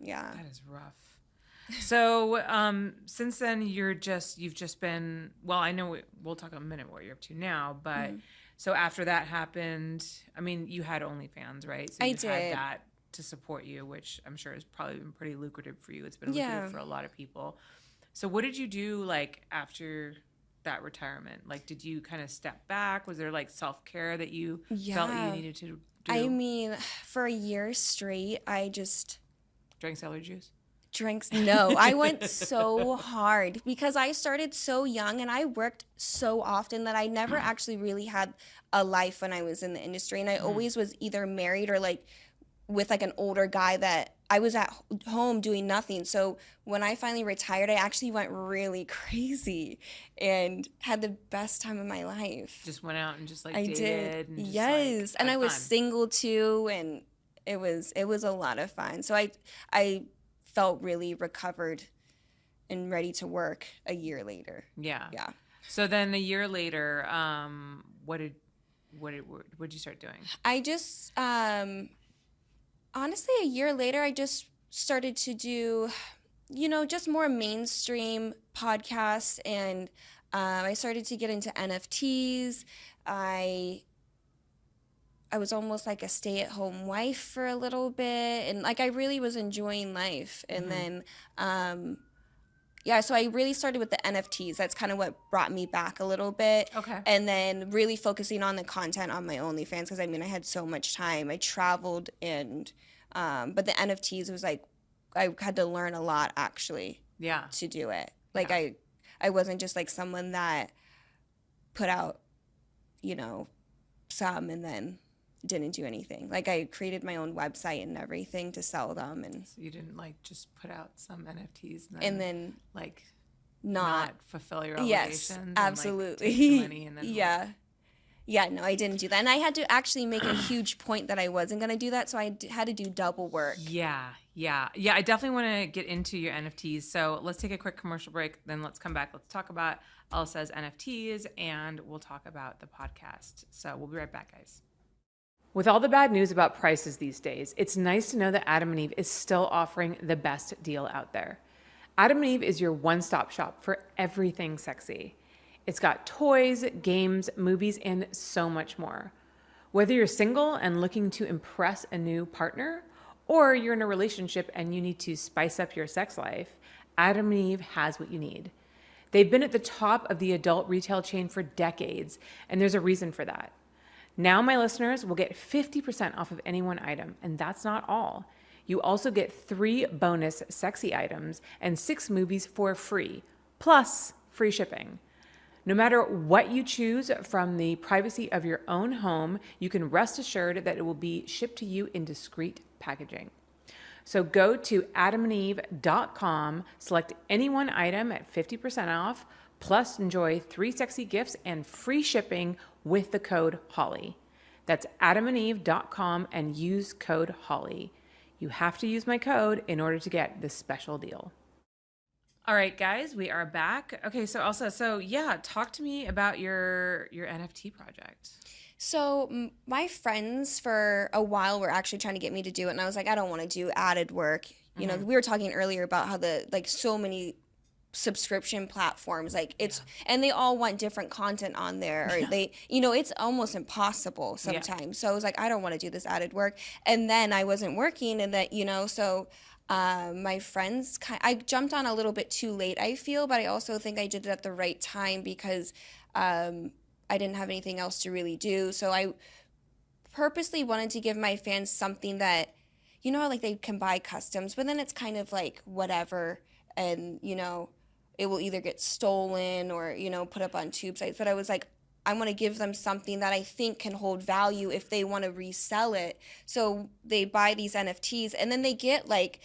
Speaker 2: Yeah.
Speaker 1: that is rough. So um, since then, you're just you've just been well. I know we, we'll talk a minute what you're up to now, but
Speaker 2: Mm-hmm.
Speaker 1: So after that happened, I mean, you had OnlyFans, right? So
Speaker 2: I
Speaker 1: you've had that to support you, which I'm sure has probably been pretty lucrative for you. It's been
Speaker 2: Yeah.
Speaker 1: lucrative for a lot of people. So what did you do like after that retirement? Like, did you kind of step back? Was there like self care that you felt you needed to do?
Speaker 2: I mean, for a year straight, I just
Speaker 1: Drank celery juice.
Speaker 2: Drinks. No, I went so hard because I started so young and I worked so often that I never mm. actually really had a life when I was in the industry. And I mm-hmm. always was either married or like with like an older guy that I was at home doing nothing. So when I finally retired, I actually went really crazy and had the best time of my life.
Speaker 1: Just went out and just like
Speaker 2: I
Speaker 1: dated.
Speaker 2: did.
Speaker 1: And just, like,
Speaker 2: yes. and I was
Speaker 1: fun.
Speaker 2: single too and it was it was a lot of fun. So I I felt really recovered and ready to work a year later.
Speaker 1: Yeah.
Speaker 2: Yeah.
Speaker 1: So then a year later, um, what did what did what did you start doing?
Speaker 2: I just um honestly a year later I just started to do you know just more mainstream podcasts and um, I started to get into NFTs. I I was almost like a stay-at-home wife for a little bit and like I really was enjoying life and
Speaker 1: Mhm.
Speaker 2: then um yeah, so I really started with the NFTs. That's kind of what brought me back a little bit
Speaker 1: Okay.
Speaker 2: and then really focusing on the content on my OnlyFans because I mean I had so much time. I traveled and um, but the NFTs was like I had to learn a lot actually
Speaker 1: Yeah.
Speaker 2: to do it. Like
Speaker 1: Yeah.
Speaker 2: I I wasn't just like someone that put out you know some and then didn't do anything. Like I created my own website and everything to sell them and
Speaker 1: So you didn't like just put out some NFTs and then,
Speaker 2: and then
Speaker 1: like
Speaker 2: not,
Speaker 1: not, fulfill your
Speaker 2: yes
Speaker 1: obligations. and, like,
Speaker 2: absolutely
Speaker 1: the money and then like-
Speaker 2: yeah yeah no i didn't do that and i had to actually make a huge point that i wasn't going to do that so i d- had to do double work
Speaker 1: Yeah, yeah, yeah. I definitely want to get into your NFTs. So let's take a quick commercial break. Then let's come back. Let's talk about Elsa's NFTs and we'll talk about the podcast. So we'll be right back, guys. With all the bad news about prices these days, it's nice to know that Adam and Eve is still offering the best deal out there. Adam and Eve is your one stop shop for everything sexy. It's got toys, games, movies, and so much more. Whether you're single and looking to impress a new partner, or you're in a relationship and you need to spice up your sex life, Adam and Eve has what you need. They've been at the top of the adult retail chain for decades, and there's a reason for that. Now, my listeners will get 50% off of any one item, and that's not all. You also get three bonus sexy items and six movies for free, plus free shipping. No matter what you choose from the privacy of your own home, you can rest assured that it will be shipped to you in discreet packaging. So go to adamandeve.com, select any one item at 50% off, plus enjoy three sexy gifts and free shipping with the code HOLLY. That's adamandeve.com and use code HOLLY. You have to use my code in order to get this special deal. All right, guys, we are back. Okay, so Elsa, so yeah, talk to me about your your NFT project.
Speaker 2: so my friends for a while were actually trying to get me to do it and i was like i don't want to do added work you know mm-hmm. we were talking earlier about how the like so many subscription platforms like it's and they all want different content on there or they you know it's almost impossible sometimes. So i was like i don't want to do this added work. And then i wasn't working and that you know so um, my friends kind i jumped on a little bit too late i feel but i also think i did it at the right time because um, i didn't have anything else to really do. So i purposely wanted to give my fans something that you know like they can buy customs but then it's kind of like whatever and you know it will either get stolen or you know put up on tube sites but i was like i want to give them something that i think can hold value if they want to resell it. So they buy these nfts and then they get like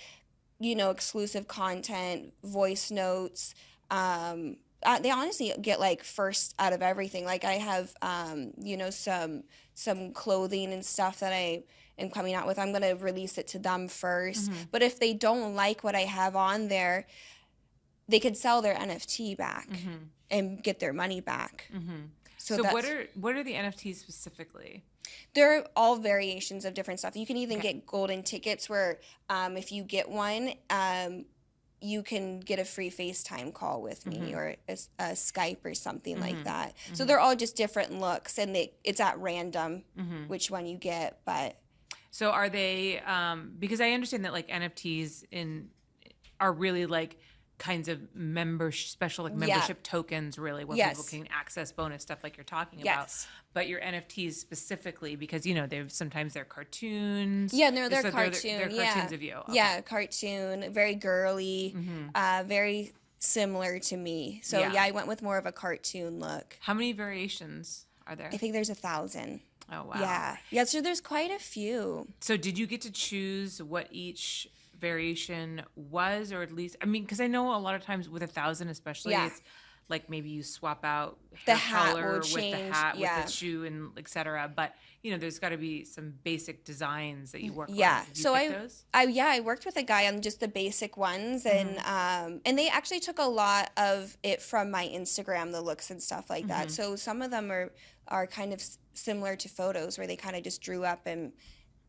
Speaker 2: you know exclusive content voice notes um uh, they honestly get like first out of everything. Like i have um you know some some clothing and stuff that i am coming out with. I'm going to release it to them 1st but if they don't like what i have on there they could sell their nft back and get their money back
Speaker 1: So,
Speaker 2: so,
Speaker 1: what are what are the NFTs specifically?
Speaker 2: they're all variations of different stuff. You can even get golden tickets where um, if you get one, um, you can get a free FaceTime call with me
Speaker 1: Mhm.
Speaker 2: or a Skype or something
Speaker 1: Mhm.
Speaker 2: like that. So
Speaker 1: Mhm.
Speaker 2: they're all just different looks and they, it's at random
Speaker 1: Mhm.
Speaker 2: which one you get, but
Speaker 1: So are they um because I understand that like NFTs in are really like kinds of member special like
Speaker 2: Yeah.
Speaker 1: membership tokens really where
Speaker 2: Yes.
Speaker 1: people can access bonus stuff like you're talking about.
Speaker 2: yes.
Speaker 1: But your NFTs specifically because you know they're sometimes they're cartoons.
Speaker 2: Yeah, no, they're
Speaker 1: So
Speaker 2: cartoon.
Speaker 1: They're,
Speaker 2: yeah.
Speaker 1: cartoons of you. Okay.
Speaker 2: Yeah, cartoon, very girly,
Speaker 1: Mhm.
Speaker 2: uh, very similar to me. So
Speaker 1: Yeah.
Speaker 2: yeah. I went with more of a cartoon look.
Speaker 1: How many variations are there?
Speaker 2: I think there's a thousand.
Speaker 1: oh wow.
Speaker 2: Yeah. Yeah, so there's quite a few.
Speaker 1: So did you get to choose what each variation was, or at least I mean, because I know a lot of times with a thousand, especially,
Speaker 2: Yeah.
Speaker 1: it's like maybe you swap out
Speaker 2: The hat
Speaker 1: color with the hat,
Speaker 2: yeah.
Speaker 1: with the shoe, and etc. But you know, there's got to be some basic designs that you work
Speaker 2: Yeah,
Speaker 1: with. Did you
Speaker 2: so I-
Speaker 1: those?
Speaker 2: I yeah, I worked with a guy on just the basic ones and
Speaker 1: Mm-hmm.
Speaker 2: um and they actually took a lot of it from my Instagram, the looks and stuff like that.
Speaker 1: Mhm.
Speaker 2: So some of them are are kind of similar to photos where they kind of just drew up and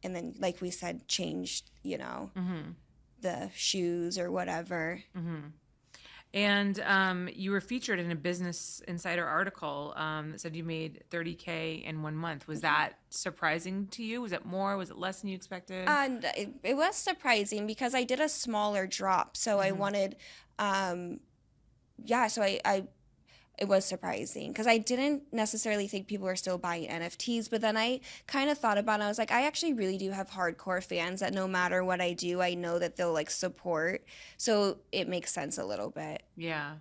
Speaker 2: and then like we said changed, you know,
Speaker 1: Mm-hmm.
Speaker 2: The shoes or whatever.
Speaker 1: Mm-hmm. And um, you were featured in a Business Insider article um, that said you made 30k in one month.
Speaker 2: Mm-hmm.
Speaker 1: Was that surprising to you? Was it more? Was it less than you expected?
Speaker 2: And it, it was surprising because I did a smaller drop. So I
Speaker 1: Mhm.
Speaker 2: wanted, um, yeah, so I, I, it was surprising because I didn't necessarily think people were still buying NFTs. But then I kind of thought about it. I was like, I actually really do have hardcore fans that no matter what I do, I know that they'll like support. So it makes sense a little bit.
Speaker 1: Yeah.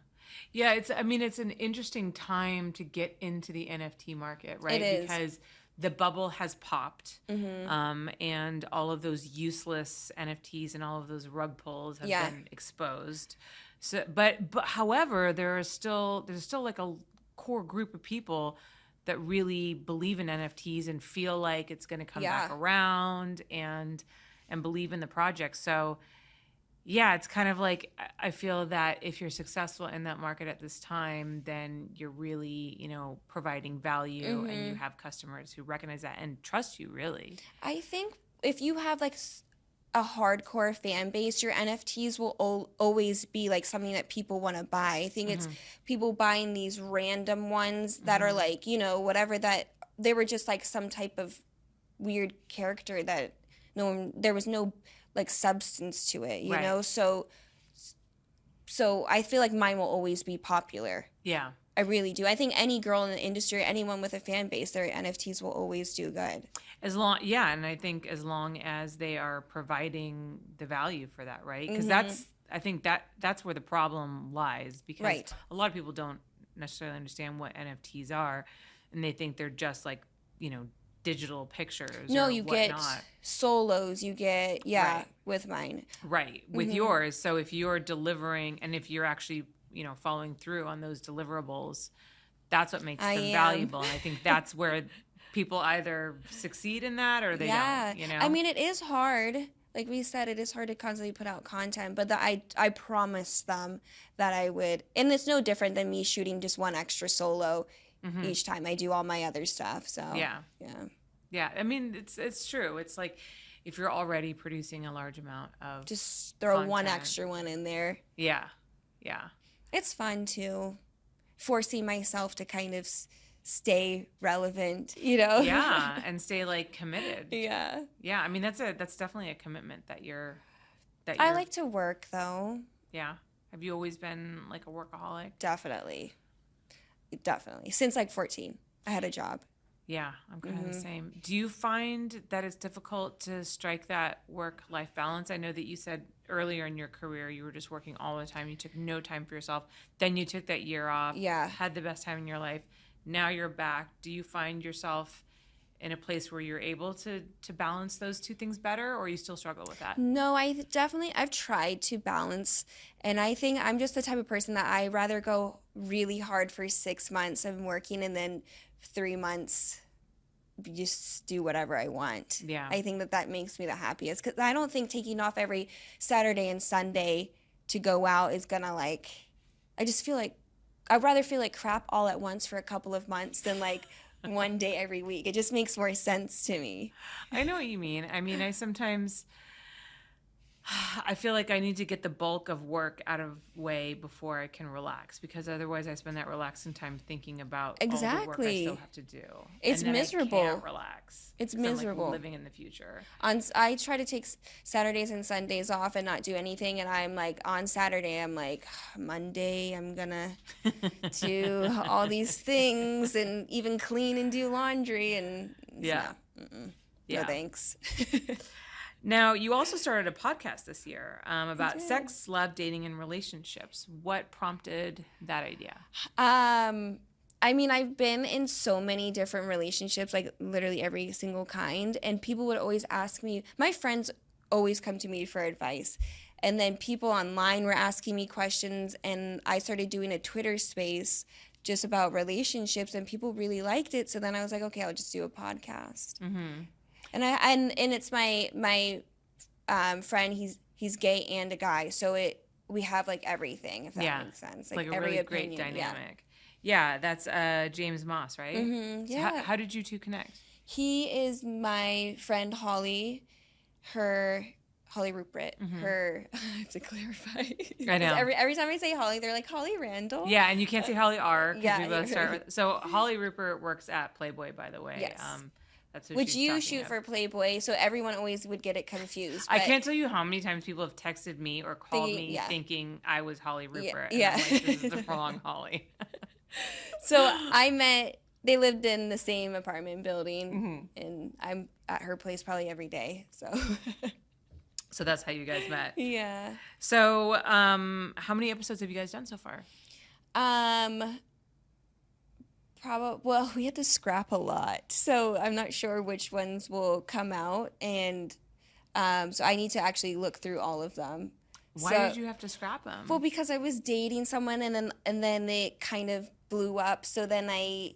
Speaker 1: Yeah, it's I mean it's an interesting time to get into the NFT market, right?
Speaker 2: is.
Speaker 1: Because the bubble has popped.
Speaker 2: Mm-hmm.
Speaker 1: Um, and all of those useless NFTs and all of those rug pulls have
Speaker 2: Yeah.
Speaker 1: been exposed. So but but however, there is still there's still like a core group of people that really believe in NFTs and feel like it's going to come back around and and believe in the project. So yeah, it's kind of like I- feel that if you're successful in that market at this time, then you're really, you know, providing value and you
Speaker 2: Mhm.
Speaker 1: have customers who recognize that and trust you really.
Speaker 2: I think if you have like a hardcore fan base, your NFTs will al- always be like something that people want to buy. I think it's
Speaker 1: Mhm.
Speaker 2: people buying these random ones that are
Speaker 1: Mhm.
Speaker 2: like, you know, whatever that they were just like some type of weird character that no one there was no like substance to it, you
Speaker 1: Right.
Speaker 2: know? So so I feel like mine will always be popular.
Speaker 1: Yeah.
Speaker 2: I really do. I think any girl in the industry, anyone with a fan base, their NFTs will always do good.
Speaker 1: As long yeah, and I think as long as they are providing the value for that, right? Because
Speaker 2: Mhm.
Speaker 1: that's I think that that's where the problem lies because
Speaker 2: Right.
Speaker 1: a lot of people don't necessarily understand what NFTs are and they think they're just like, you know, digital pictures
Speaker 2: No,
Speaker 1: or
Speaker 2: you get
Speaker 1: whatnot.
Speaker 2: solos. You get yeah
Speaker 1: Right.
Speaker 2: with mine.
Speaker 1: Right. With
Speaker 2: Mhm.
Speaker 1: yours. So if you're delivering and if you're actually, you know, following through on those deliverables, that's what makes
Speaker 2: I
Speaker 1: them
Speaker 2: am.
Speaker 1: valuable. And I think that's where people either succeed in that or they
Speaker 2: yeah,
Speaker 1: don't, you know?
Speaker 2: I mean, it is hard. Like we said, it is hard to constantly put out content, but the, I I promised them that I would, and it's no different than me shooting just one extra solo
Speaker 1: Mhm.
Speaker 2: each time I do all my other stuff. So
Speaker 1: Yeah.
Speaker 2: yeah,
Speaker 1: Yeah. I mean, it's it's true. It's like if you're already producing a large amount of
Speaker 2: just throw one extra one in there.
Speaker 1: Yeah. Yeah.
Speaker 2: It's fun too, forcing myself to kind of s- stay relevant. You know?
Speaker 1: Yeah. and stay like committed.
Speaker 2: yeah.
Speaker 1: Yeah. I mean, that's a that's definitely a commitment that you're that
Speaker 2: I
Speaker 1: you're I
Speaker 2: like to work though.
Speaker 1: yeah. Have you always been like a workaholic?
Speaker 2: Definitely. Definitely. Since like 14, I had a job.
Speaker 1: Yeah, I'm kind of the
Speaker 2: mm-hmm.
Speaker 1: same. Do you find that it's difficult to strike that work life balance? I know that you said earlier in your career you were just working all the time. You took no time for yourself. Then you took that year off,
Speaker 2: Yeah.
Speaker 1: had the best time in your life. Now you're back. Do you find yourself in a place where you're able to to balance those two things better or you still struggle with that?
Speaker 2: No, I definitely I've tried to balance and I think I'm just the type of person that I rather go really hard for 6 months of working and then 3 months just do whatever I want.
Speaker 1: Yeah.
Speaker 2: I think that that makes me the happiest cuz I don't think taking off every Saturday and Sunday to go out is going to like I just feel like I'd rather feel like crap all at once for a couple of months than like one day every week. It just makes more sense to me.
Speaker 1: I know what you mean. I mean, I sometimes I feel like I need to get the bulk of work out of way before I can relax because otherwise I spend that relaxing time thinking about all the work I
Speaker 2: Exactly.
Speaker 1: still have to do.
Speaker 2: It's
Speaker 1: then I
Speaker 2: miserable.
Speaker 1: can't relax.
Speaker 2: It's
Speaker 1: I'm, like,
Speaker 2: miserable.
Speaker 1: living in the future.
Speaker 2: on I try to take Saturdays and Sundays off and not do anything and I'm like on Saturday I'm like Monday I'm gonna do all these things and even clean and do laundry and
Speaker 1: Yeah.
Speaker 2: no,
Speaker 1: Yeah.
Speaker 2: no thanks
Speaker 1: Now, you also started a podcast this year um, about sex, love, dating, and relationships. What prompted that idea?
Speaker 2: um I mean I've been in so many different relationships like literally every single kind and people would always ask me my friends always come to me for advice and then people online were asking me questions and I started doing a Twitter space just about relationships and people really liked it so then I was like okay I'll just do a podcast
Speaker 1: Mm-hmm.
Speaker 2: And I and and it's my my um, friend he's he's gay and a guy so it we have like everything if that
Speaker 1: Yeah.
Speaker 2: makes sense
Speaker 1: Like, a
Speaker 2: every
Speaker 1: really great
Speaker 2: opinion, yeah.
Speaker 1: dynamic. Yeah, that's uh, James Moss, right?
Speaker 2: Mhm,
Speaker 1: So
Speaker 2: yeah
Speaker 1: how, how did you two connect?
Speaker 2: He is my friend Holly. Her Holly Rupert.
Speaker 1: Mhm.
Speaker 2: Her I have to clarify.
Speaker 1: I know.
Speaker 2: Every every time I say Holly, they're like Holly Randall.
Speaker 1: Yeah, and you can't say Holly R because
Speaker 2: Yeah,
Speaker 1: we both start with. So Holly Rupert works at Playboy, by the way.
Speaker 2: Yes.
Speaker 1: Um, that's
Speaker 2: Which you shoot
Speaker 1: of.
Speaker 2: for Playboy, so everyone always would get it confused.
Speaker 1: I can't tell you how many times people have texted me or called
Speaker 2: Thinking-
Speaker 1: me
Speaker 2: yeah.
Speaker 1: thinking I was Holly Rupert.
Speaker 2: yeah.
Speaker 1: And I'm like, this is the wrong Holly.
Speaker 2: So I met. They lived in the same apartment building,
Speaker 1: Mhm.
Speaker 2: and I'm at her place probably every day. So
Speaker 1: So that's how you guys met.
Speaker 2: yeah.
Speaker 1: So, um, how many episodes have you guys done so far?
Speaker 2: Um. Probably. Well, we had to scrap a lot, so I'm not sure which ones will come out, and um, so I need to actually look through all of them.
Speaker 1: Why
Speaker 2: So-
Speaker 1: did you have to scrap them?
Speaker 2: Well, because I was dating someone, and then and then it kind of blew up. So then I,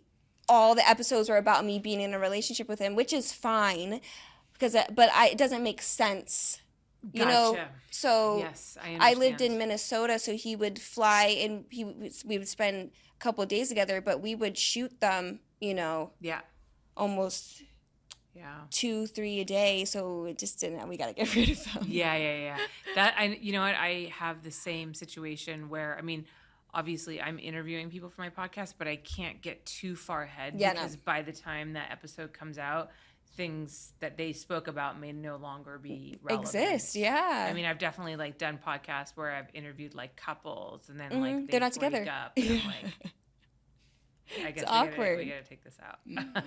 Speaker 2: all the episodes were about me being in a relationship with him, which is fine, because but I it doesn't make sense, you know. So
Speaker 1: yes, I,
Speaker 2: I lived in. Minnesota, so he would fly and he we would spend a couple of days together, but we would shoot them, you know,
Speaker 1: Yeah,
Speaker 2: almost
Speaker 1: yeah.
Speaker 2: two, three a day. So it just didn't. We got to get rid of them.
Speaker 1: Yeah, yeah, yeah. That I, you know what? I have the same situation where I mean, obviously, I'm interviewing people for my podcast, but I can't get too far ahead
Speaker 2: Yeah, no.
Speaker 1: because by the time that episode comes out, things that they spoke about may no longer be relevant.
Speaker 2: Exist, yeah.
Speaker 1: I mean, I've definitely like done podcasts where I've interviewed like couples, and then
Speaker 2: Mhm,
Speaker 1: like
Speaker 2: they're not together.
Speaker 1: Up, and like, I guess we
Speaker 2: awkward.
Speaker 1: Gotta, we gotta take this out.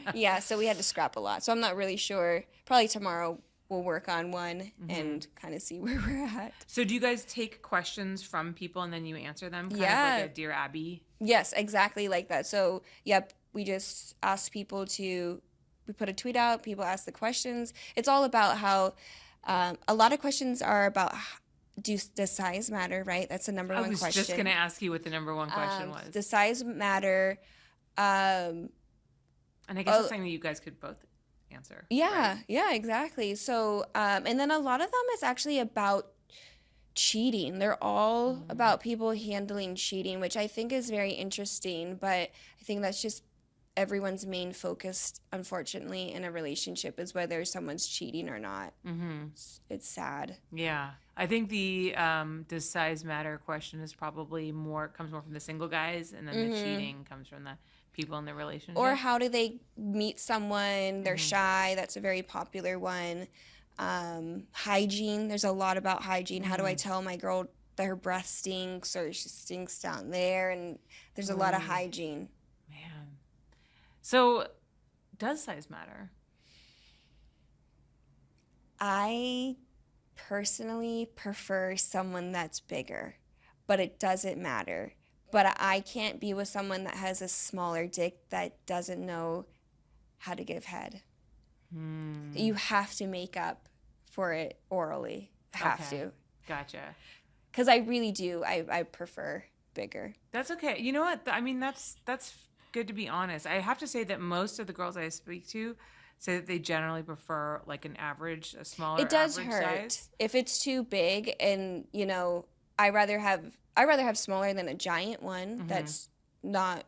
Speaker 2: yeah, so we had to scrap a lot. So I'm not really sure. Probably tomorrow we'll work on one
Speaker 1: Mm-hmm.
Speaker 2: and kind of see where we're at.
Speaker 1: So do you guys take questions from people and then you answer them? Kind
Speaker 2: Yeah.
Speaker 1: of like a Dear Abby.
Speaker 2: Yes, exactly like that. So, yep, we just ask people to, we put a tweet out, people ask the questions. It's all about how, um, a lot of questions are about do, does size matter, right? That's the number
Speaker 1: I
Speaker 2: one question.
Speaker 1: I was just gonna ask you what the number one question
Speaker 2: Um,
Speaker 1: was.
Speaker 2: Does size matter? Um,
Speaker 1: And I guess
Speaker 2: Oh.
Speaker 1: that's something that you guys could both answer.
Speaker 2: Yeah,
Speaker 1: right?
Speaker 2: yeah, exactly. So, um, and then a lot of them is actually about cheating. They're all
Speaker 1: Mm.
Speaker 2: about people handling cheating, which I think is very interesting. But I think that's just everyone's main focus, unfortunately, in a relationship is whether someone's cheating or not.
Speaker 1: Mm-hmm.
Speaker 2: It's, it's sad.
Speaker 1: Yeah. I think the um, does size matter question is probably more comes more from the single guys, and then the
Speaker 2: Mhm.
Speaker 1: cheating comes from the people in the relationship.
Speaker 2: Or how do they meet someone? They're
Speaker 1: Mhm.
Speaker 2: shy. That's a very popular one. Um, hygiene. There's a lot about hygiene. How do I
Speaker 1: Mhm.
Speaker 2: tell my girl that her breath stinks or she stinks down there? And there's a lot of hygiene.
Speaker 1: So, does size matter?
Speaker 2: I personally prefer someone that's bigger, but it doesn't matter. But I can't be with someone that has a smaller dick that doesn't know how to give head.
Speaker 1: Hmm.
Speaker 2: You have to make up for it orally. Have
Speaker 1: Okay.
Speaker 2: to.
Speaker 1: Gotcha.
Speaker 2: Because I really do. I, I prefer bigger.
Speaker 1: That's okay. You know what? I mean, that's that's good to be honest. I have to say that most of the girls I speak to say that they generally prefer like an average, a smaller.
Speaker 2: it does hurt
Speaker 1: size.
Speaker 2: if it's too big, and you know, I rather have I rather have smaller than a giant one
Speaker 1: Mhm.
Speaker 2: that's not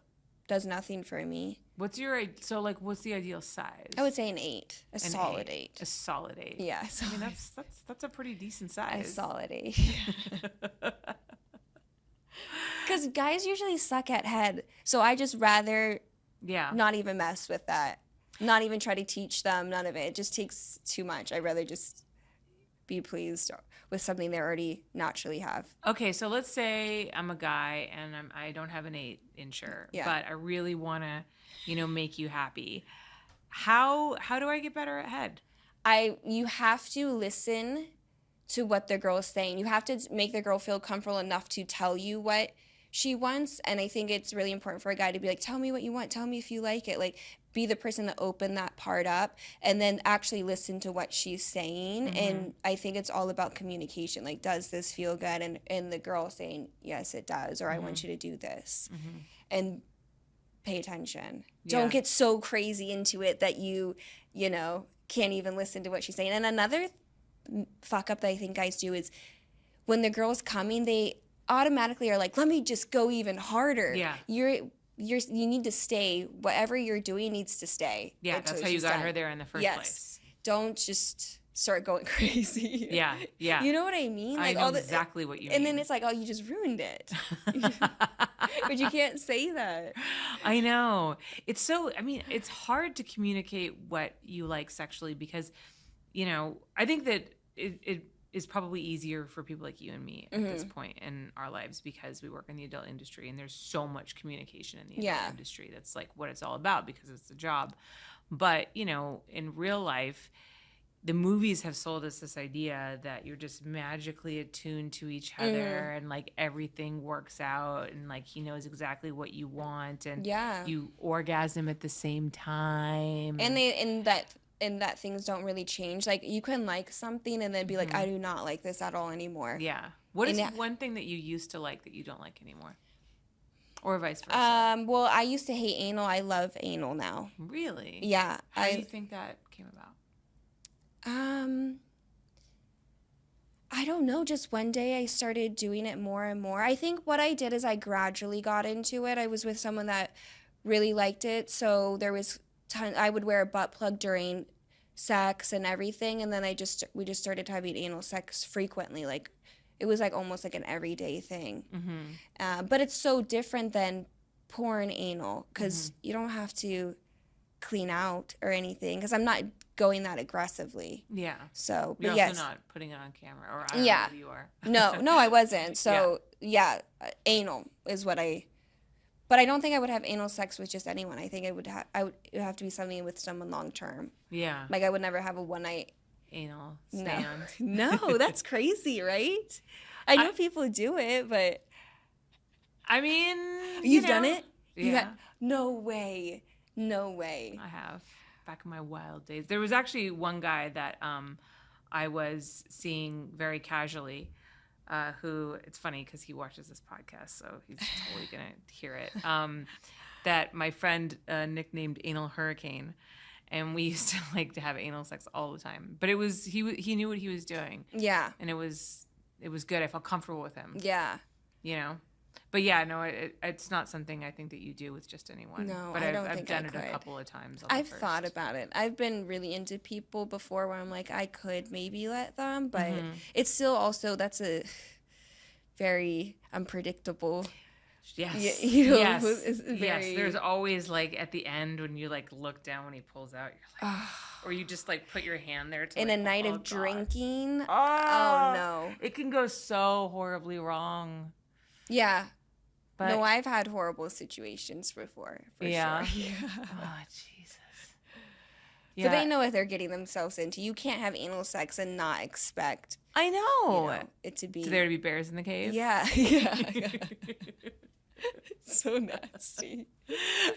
Speaker 2: does nothing for me.
Speaker 1: What's your so like? What's the ideal size?
Speaker 2: I would say an eight, a
Speaker 1: An
Speaker 2: solid eight.
Speaker 1: A solid eight.
Speaker 2: Yeah,
Speaker 1: I mean that's that's that's a pretty decent size.
Speaker 2: a solid eight. Because guys usually suck at head, so I just rather
Speaker 1: yeah.
Speaker 2: not even mess with that. Not even try to teach them. None of it. It just takes too much. I'd rather just be pleased with something they already naturally have.
Speaker 1: Okay, so let's say I'm a guy and I'm, I don't have an eight incher,
Speaker 2: Yeah.
Speaker 1: but I really want to, you know, make you happy. How how do I get better at head?
Speaker 2: I you have to listen to what the girl is saying. You have to make the girl feel comfortable enough to tell you what she wants. And I think it's really important for a guy to be like, tell me what you want. Tell me if you like it. Like, be the person to open that part up and then actually listen to what she's saying. Mm-hmm. And I think it's all about communication. Like, does this feel good? And, and the girl saying, yes, it does. Or I want mm-hmm. you to do this. Mm-hmm. And pay attention.
Speaker 1: Yeah.
Speaker 2: Don't get so crazy into it that you, you know, can't even listen to what she's saying. And another fuck up that I think guys do is when the girl's coming, they automatically are like, "Let me just go even harder."
Speaker 1: Yeah.
Speaker 2: you're you're you need to stay. Whatever you're doing needs to stay.
Speaker 1: Yeah, that's how you got
Speaker 2: done.
Speaker 1: her there in the first
Speaker 2: Yes.
Speaker 1: place.
Speaker 2: Don't just start going crazy.
Speaker 1: Yeah, yeah.
Speaker 2: You know what I mean?
Speaker 1: I know
Speaker 2: the-
Speaker 1: exactly what you
Speaker 2: And
Speaker 1: mean.
Speaker 2: then it's like, oh, you just ruined it. but you can't say that.
Speaker 1: I know. It's so, I mean, it's hard to communicate what you like sexually because, you know, I think that it, it is probably easier for people like you and me at this mm-hmm. point in our lives because we work in the adult industry and there's so much communication in the adult
Speaker 2: Yeah.
Speaker 1: industry. That's like what it's all about because it's a job. But, you know, in real life, the movies have sold us this idea that you're just magically attuned to each mm-hmm. other and like everything works out and like he knows exactly what you want and
Speaker 2: Yeah.
Speaker 1: you orgasm at the same time.
Speaker 2: and they and that and that things don't really change. Like you can like something and then be like, I do not like this at all anymore.
Speaker 1: Mm-hmm. yeah. What is
Speaker 2: and
Speaker 1: one thing that you used to like that you don't like anymore? Or vice versa?
Speaker 2: Um. Well, I used to hate anal. I love anal now.
Speaker 1: really?
Speaker 2: Yeah.
Speaker 1: How do you
Speaker 2: I
Speaker 1: think that came about?
Speaker 2: um. I don't know. Just one day I started doing it more and more. I think what I did is I gradually got into it. I was with someone that really liked it, so there was. I would wear a butt plug during sex and everything, and then I just we just started having anal sex frequently. Like it was like almost like an everyday thing.
Speaker 1: Mm-hmm.
Speaker 2: Uh, but it's so different than porn anal because you don't have to clean out or anything because I'm not going that aggressively.
Speaker 1: Yeah.
Speaker 2: So,
Speaker 1: You're
Speaker 2: but yes,
Speaker 1: also not putting it on camera, or I don't
Speaker 2: Yeah.
Speaker 1: you are.
Speaker 2: no, no, I wasn't. So yeah, uh, anal is what I. But I don't think I would have anal sex with just anyone. I think it would have. I would. It would have to be something with someone long term.
Speaker 1: yeah.
Speaker 2: Like I would never have a one night.
Speaker 1: Anal
Speaker 2: No,
Speaker 1: stand.
Speaker 2: no, that's crazy, right? I know people do it, but
Speaker 1: I mean, you
Speaker 2: you've done
Speaker 1: know.
Speaker 2: it. You
Speaker 1: Yeah.
Speaker 2: no way. No way.
Speaker 1: I have back in my wild days. There was actually one guy that um, I was seeing very casually. Uh, who it's funny because he watches this podcast, so he's totally gonna hear it. Um, that my friend uh, nicknamed Anal Hurricane, and we used to like to have anal sex all the time. But it was he he knew what he was doing,
Speaker 2: Yeah.
Speaker 1: and it was it was good. I felt comfortable with him,
Speaker 2: Yeah.
Speaker 1: you know. But yeah, no, it, it's not something I think that you do with just anyone.
Speaker 2: No,
Speaker 1: but
Speaker 2: I
Speaker 1: I've,
Speaker 2: don't
Speaker 1: I've
Speaker 2: think I
Speaker 1: done it a couple of times.
Speaker 2: I've thought about it. I've been really into people before where I'm like, I could maybe let them, but
Speaker 1: Mhm.
Speaker 2: it's still also, that's a very unpredictable.
Speaker 1: Yes.
Speaker 2: You know,
Speaker 1: yes.
Speaker 2: it's
Speaker 1: yes. There's always like at the end when you like look down when he pulls out, you're like, or you just like put your hand there to
Speaker 2: In
Speaker 1: like,
Speaker 2: a night
Speaker 1: oh,
Speaker 2: of
Speaker 1: God.
Speaker 2: drinking.
Speaker 1: Oh,
Speaker 2: Oh, no.
Speaker 1: It can go so horribly wrong.
Speaker 2: Yeah.
Speaker 1: But
Speaker 2: no, I've had horrible situations before. For
Speaker 1: Yeah?
Speaker 2: Sure. Oh, yeah.
Speaker 1: oh Jesus.
Speaker 2: So they know what they're getting themselves into. You can't have anal sex and not expect
Speaker 1: I
Speaker 2: you
Speaker 1: know.
Speaker 2: know, it to be.
Speaker 1: There to be bears in the cave?
Speaker 2: yeah. Yeah. yeah. so nasty.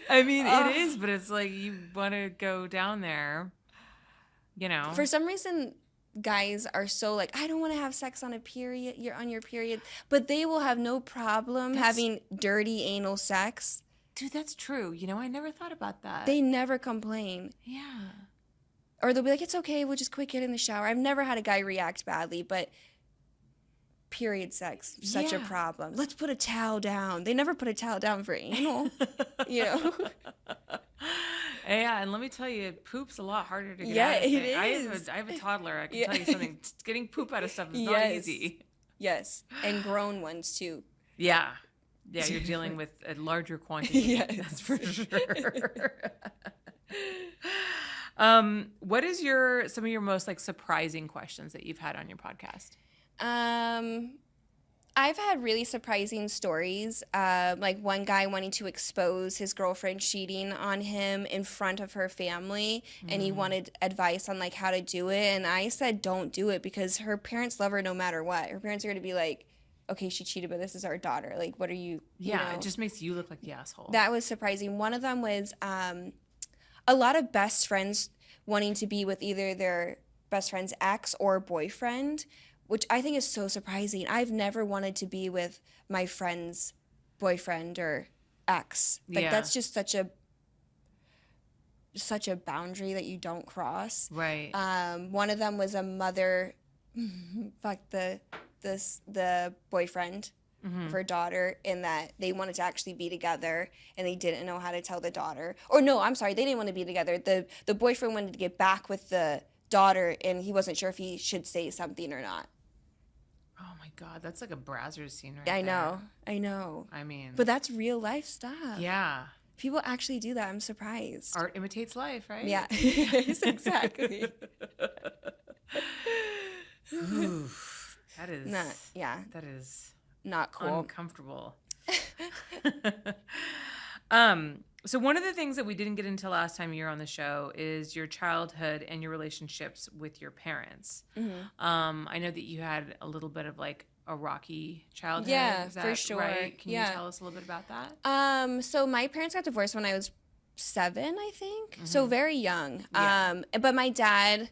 Speaker 1: I mean,
Speaker 2: Ugh.
Speaker 1: it ah. is, but it's like you want to go down there, you know.
Speaker 2: For some reason, guys are so like, I don't want to have sex on a period. You're on your period, but they will have no problem
Speaker 1: That's-
Speaker 2: having dirty anal sex.
Speaker 1: Dude, that's true. You know, I never thought about that.
Speaker 2: They never complain,
Speaker 1: yeah.
Speaker 2: or they'll be like, "It's okay. We'll just quick get in the shower." I've never had a guy react badly, but period sex such a problem. Let's put a towel down. They never put a towel down for anal. you know.
Speaker 1: Yeah, and let me tell you, poop's a lot harder to get
Speaker 2: Yeah,
Speaker 1: out of.
Speaker 2: it
Speaker 1: thing. I have, a, I have a toddler. I can
Speaker 2: Yeah.
Speaker 1: tell you something. Getting poop out of stuff is not easy.
Speaker 2: Yes, and grown ones too.
Speaker 1: Yeah. Yeah, you're dealing with a larger quantity.
Speaker 2: Yes.
Speaker 1: That's for sure. um, what is your some of your most like surprising questions that you've had on your podcast?
Speaker 2: Um, I've had really surprising stories. Uh, like one guy wanting to expose his girlfriend cheating on him in front of her family, and he wanted advice on like how to do it. And I said, don't do it because her parents love her no matter what. Her parents are going to be like, okay, she cheated, but this is our daughter. Like, what are you? you
Speaker 1: Yeah,
Speaker 2: know?
Speaker 1: it just makes you look like the asshole.
Speaker 2: That was surprising. One of them was um, a lot of best friends wanting to be with either their best friend's ex or boyfriend, which I think is so surprising. I've never wanted to be with my friend's boyfriend or ex. Like
Speaker 1: Yeah.
Speaker 2: that's just such a such a boundary that you don't cross.
Speaker 1: right.
Speaker 2: Um, one of them was a mother, fuck the this the boyfriend
Speaker 1: Mhm.
Speaker 2: of her daughter, in that they wanted to actually be together and they didn't know how to tell the daughter. Or no, I'm sorry, they didn't want to be together. the The boyfriend wanted to get back with the daughter, and he wasn't sure if he should say something or not.
Speaker 1: God, that's like a Brazzers scene right
Speaker 2: I
Speaker 1: there.
Speaker 2: know, I know,
Speaker 1: I mean,
Speaker 2: but that's real life stuff.
Speaker 1: yeah,
Speaker 2: people actually do that. I'm surprised.
Speaker 1: art imitates life, right?
Speaker 2: Yeah, yes, exactly.
Speaker 1: Oof, that is
Speaker 2: Not, yeah,
Speaker 1: that is
Speaker 2: not cool.
Speaker 1: uncomfortable. um, so one of the things that we didn't get into last time you were on the show is your childhood and your relationships with your parents.
Speaker 2: Mhm.
Speaker 1: Um, I know that you had a little bit of like a rocky childhood.
Speaker 2: Yeah, for sure.
Speaker 1: Right? Can
Speaker 2: Yeah.
Speaker 1: you tell us a little bit about that?
Speaker 2: Um, so my parents got divorced when I was seven, I think. So very young.
Speaker 1: Mm-hmm. Yeah.
Speaker 2: Um, but my dad,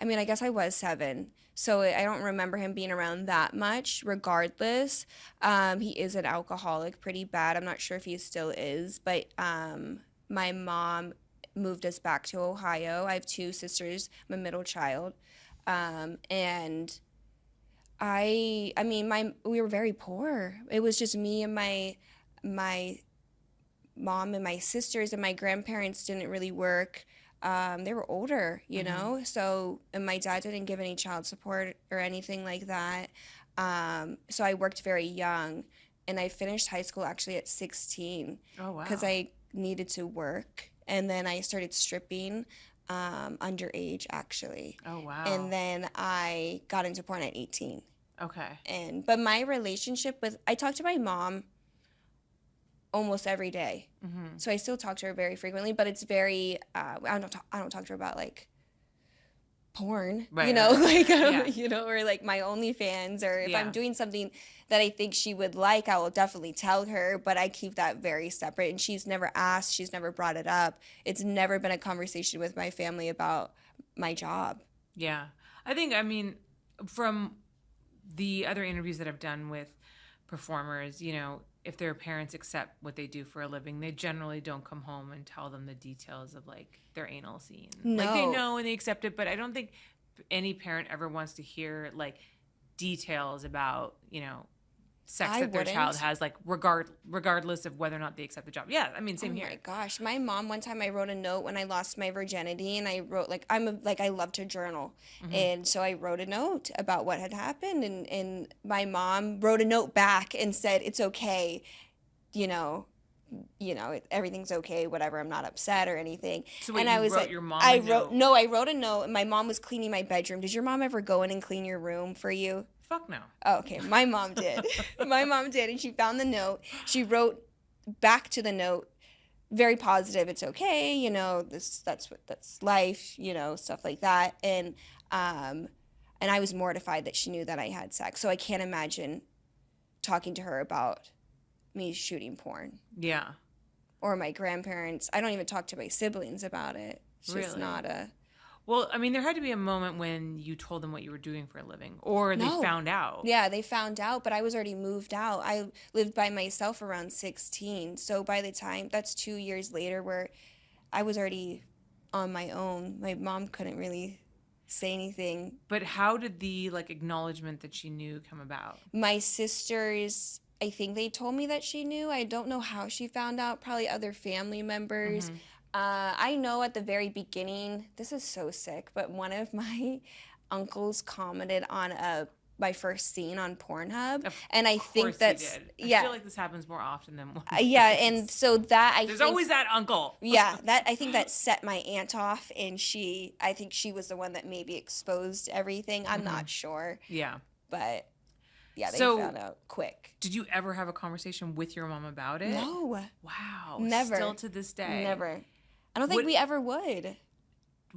Speaker 2: I mean, I guess I was seven. So I don't remember him being around that much. Regardless, um, he is an alcoholic, pretty bad. I'm not sure if he still is, but um, my mom moved us back to Ohio. I have two sisters. I'm a middle child, um, and I, I mean, my we were very poor. It was just me and my my mom and my sisters and my grandparents didn't really work. Um, they were older, you
Speaker 1: Mhm.
Speaker 2: know, so and my dad didn't give any child support or anything like that. Um, so I worked very young, and I finished high school actually at 16
Speaker 1: Oh wow.
Speaker 2: because I needed to work, and then I started stripping um, underage actually,
Speaker 1: Oh wow.
Speaker 2: and then I got into porn at 18
Speaker 1: okay.
Speaker 2: and but my relationship with I talked to my mom almost every day.
Speaker 1: hmm
Speaker 2: So I still talk to her very frequently, but it's very uh, I don't talk, I don't talk to her about like porn,
Speaker 1: Right,
Speaker 2: you know,
Speaker 1: right,
Speaker 2: like
Speaker 1: Yeah.
Speaker 2: you know, or like my OnlyFans, or if
Speaker 1: Yeah.
Speaker 2: I'm doing something that I think she would like, I will definitely tell her. But I keep that very separate, and she's never asked, she's never brought it up. It's never been a conversation with my family about my job.
Speaker 1: Yeah. I think, I mean, from the other interviews that I've done with performers, you know, if their parents accept what they do for a living, they generally don't come home and tell them the details of like their anal scene. Like they know and they accept it, but I don't think any parent ever wants to hear like details about, you know, sex
Speaker 2: I
Speaker 1: that their child has, like regard regardless of whether or not they accept the job. Yeah, I mean, same
Speaker 2: oh
Speaker 1: here.
Speaker 2: my gosh, my mom one time I wrote a note when I lost my virginity, and I wrote like I'm a, like I love to journal,
Speaker 1: Mhm.
Speaker 2: and so I wrote a note about what had happened, and and my mom wrote a note back and said it's okay, you know, you know everything's okay, whatever. I'm not upset or anything.
Speaker 1: So wait,
Speaker 2: and
Speaker 1: you
Speaker 2: I was
Speaker 1: wrote
Speaker 2: like,
Speaker 1: your mom.
Speaker 2: I wrote no, I wrote a note, and my mom was cleaning my bedroom. Did your mom ever go in and clean your room for you?
Speaker 1: Fuck no.
Speaker 2: Oh, okay. My mom did. my mom did, and she found the note. She wrote back to the note, very positive. It's okay, you know. This that's what that's life, you know, stuff like that. And um, and I was mortified that she knew that I had sex. So I can't imagine talking to her about me shooting porn
Speaker 1: Yeah.
Speaker 2: or my grandparents. I don't even talk to my siblings about it. It's just
Speaker 1: Really?
Speaker 2: not a.
Speaker 1: Well, I mean, there had to be a moment when you told them what you were doing for a living, or they
Speaker 2: No.
Speaker 1: found out.
Speaker 2: Yeah, they found out, but I was already moved out. I lived by myself around 16. So by the time that's two years later, where I was already on my own, my mom couldn't really say anything.
Speaker 1: But how did the like acknowledgement that she knew come about?
Speaker 2: My sisters, I think they told me that she knew. I don't know how she found out. Probably other family members.
Speaker 1: Mhm.
Speaker 2: Uh, I know at the very beginning, this is so sick, but one of my uncles commented on a my first scene on Pornhub,
Speaker 1: Of
Speaker 2: and I think that's
Speaker 1: did. I
Speaker 2: yeah,
Speaker 1: feel like this happens more often than.
Speaker 2: Uh, yeah, and so that I
Speaker 1: there's
Speaker 2: think,
Speaker 1: always that uncle.
Speaker 2: yeah that I think that set my aunt off, and she I think she was the one that maybe exposed everything. I'm not sure,
Speaker 1: Yeah.
Speaker 2: but yeah, they
Speaker 1: So-
Speaker 2: found out quick.
Speaker 1: Did you ever have a conversation with your mom about it?
Speaker 2: No,
Speaker 1: Wow.
Speaker 2: Never.
Speaker 1: Still to this day.
Speaker 2: never. I don't think
Speaker 1: What-
Speaker 2: we ever would.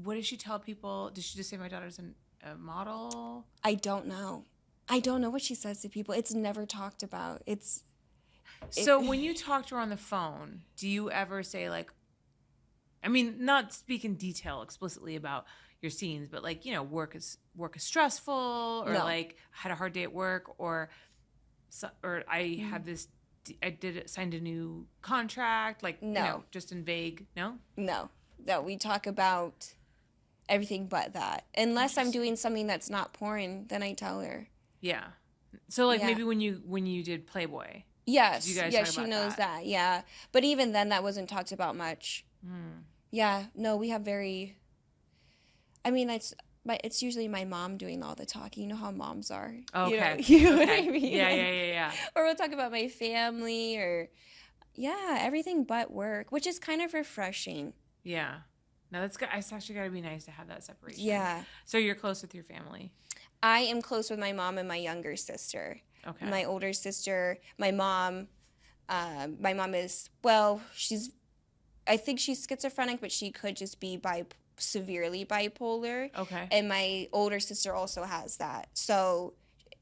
Speaker 1: What did she tell people? Did she just say my daughter's an, a model?
Speaker 2: I don't know. I don't know what she says to people. It's never talked about. It's It-
Speaker 1: So when you talk to her on the phone, do you ever say like I mean, not speak in detail explicitly about your scenes, but like, you know, work is work is stressful or
Speaker 2: No.
Speaker 1: like had a hard day at work or so, or I
Speaker 2: Mm.
Speaker 1: have this I did signed a new contract, like you
Speaker 2: No.
Speaker 1: know, just in vague, no?
Speaker 2: no, no. We talk about everything but that. Unless I'm doing something that's not porn, then I tell her.
Speaker 1: Yeah. So like
Speaker 2: Yeah.
Speaker 1: maybe when you when you did Playboy.
Speaker 2: Yes,
Speaker 1: you guys
Speaker 2: yeah, she knows
Speaker 1: that?
Speaker 2: that. Yeah, but even then, that wasn't talked about much.
Speaker 1: Hmm.
Speaker 2: Yeah, no, we have very. I mean, it's but it's usually my mom doing all the talking. You know how moms are. You know-
Speaker 1: Okay.
Speaker 2: You know, what I mean?
Speaker 1: Yeah, yeah, yeah, yeah.
Speaker 2: Or we'll talk about my family or, yeah, everything but work, which is kind of refreshing.
Speaker 1: Yeah. No, that's good. It's actually got to be nice to have that separation.
Speaker 2: Yeah,
Speaker 1: So you're close with your family.
Speaker 2: I am close with my mom and my younger sister.
Speaker 1: Okay.
Speaker 2: my older sister, my mom. Um, my mom is well, she's. I think she's schizophrenic, but she could just be bi- severely bipolar.
Speaker 1: okay.
Speaker 2: And my older sister also has that, so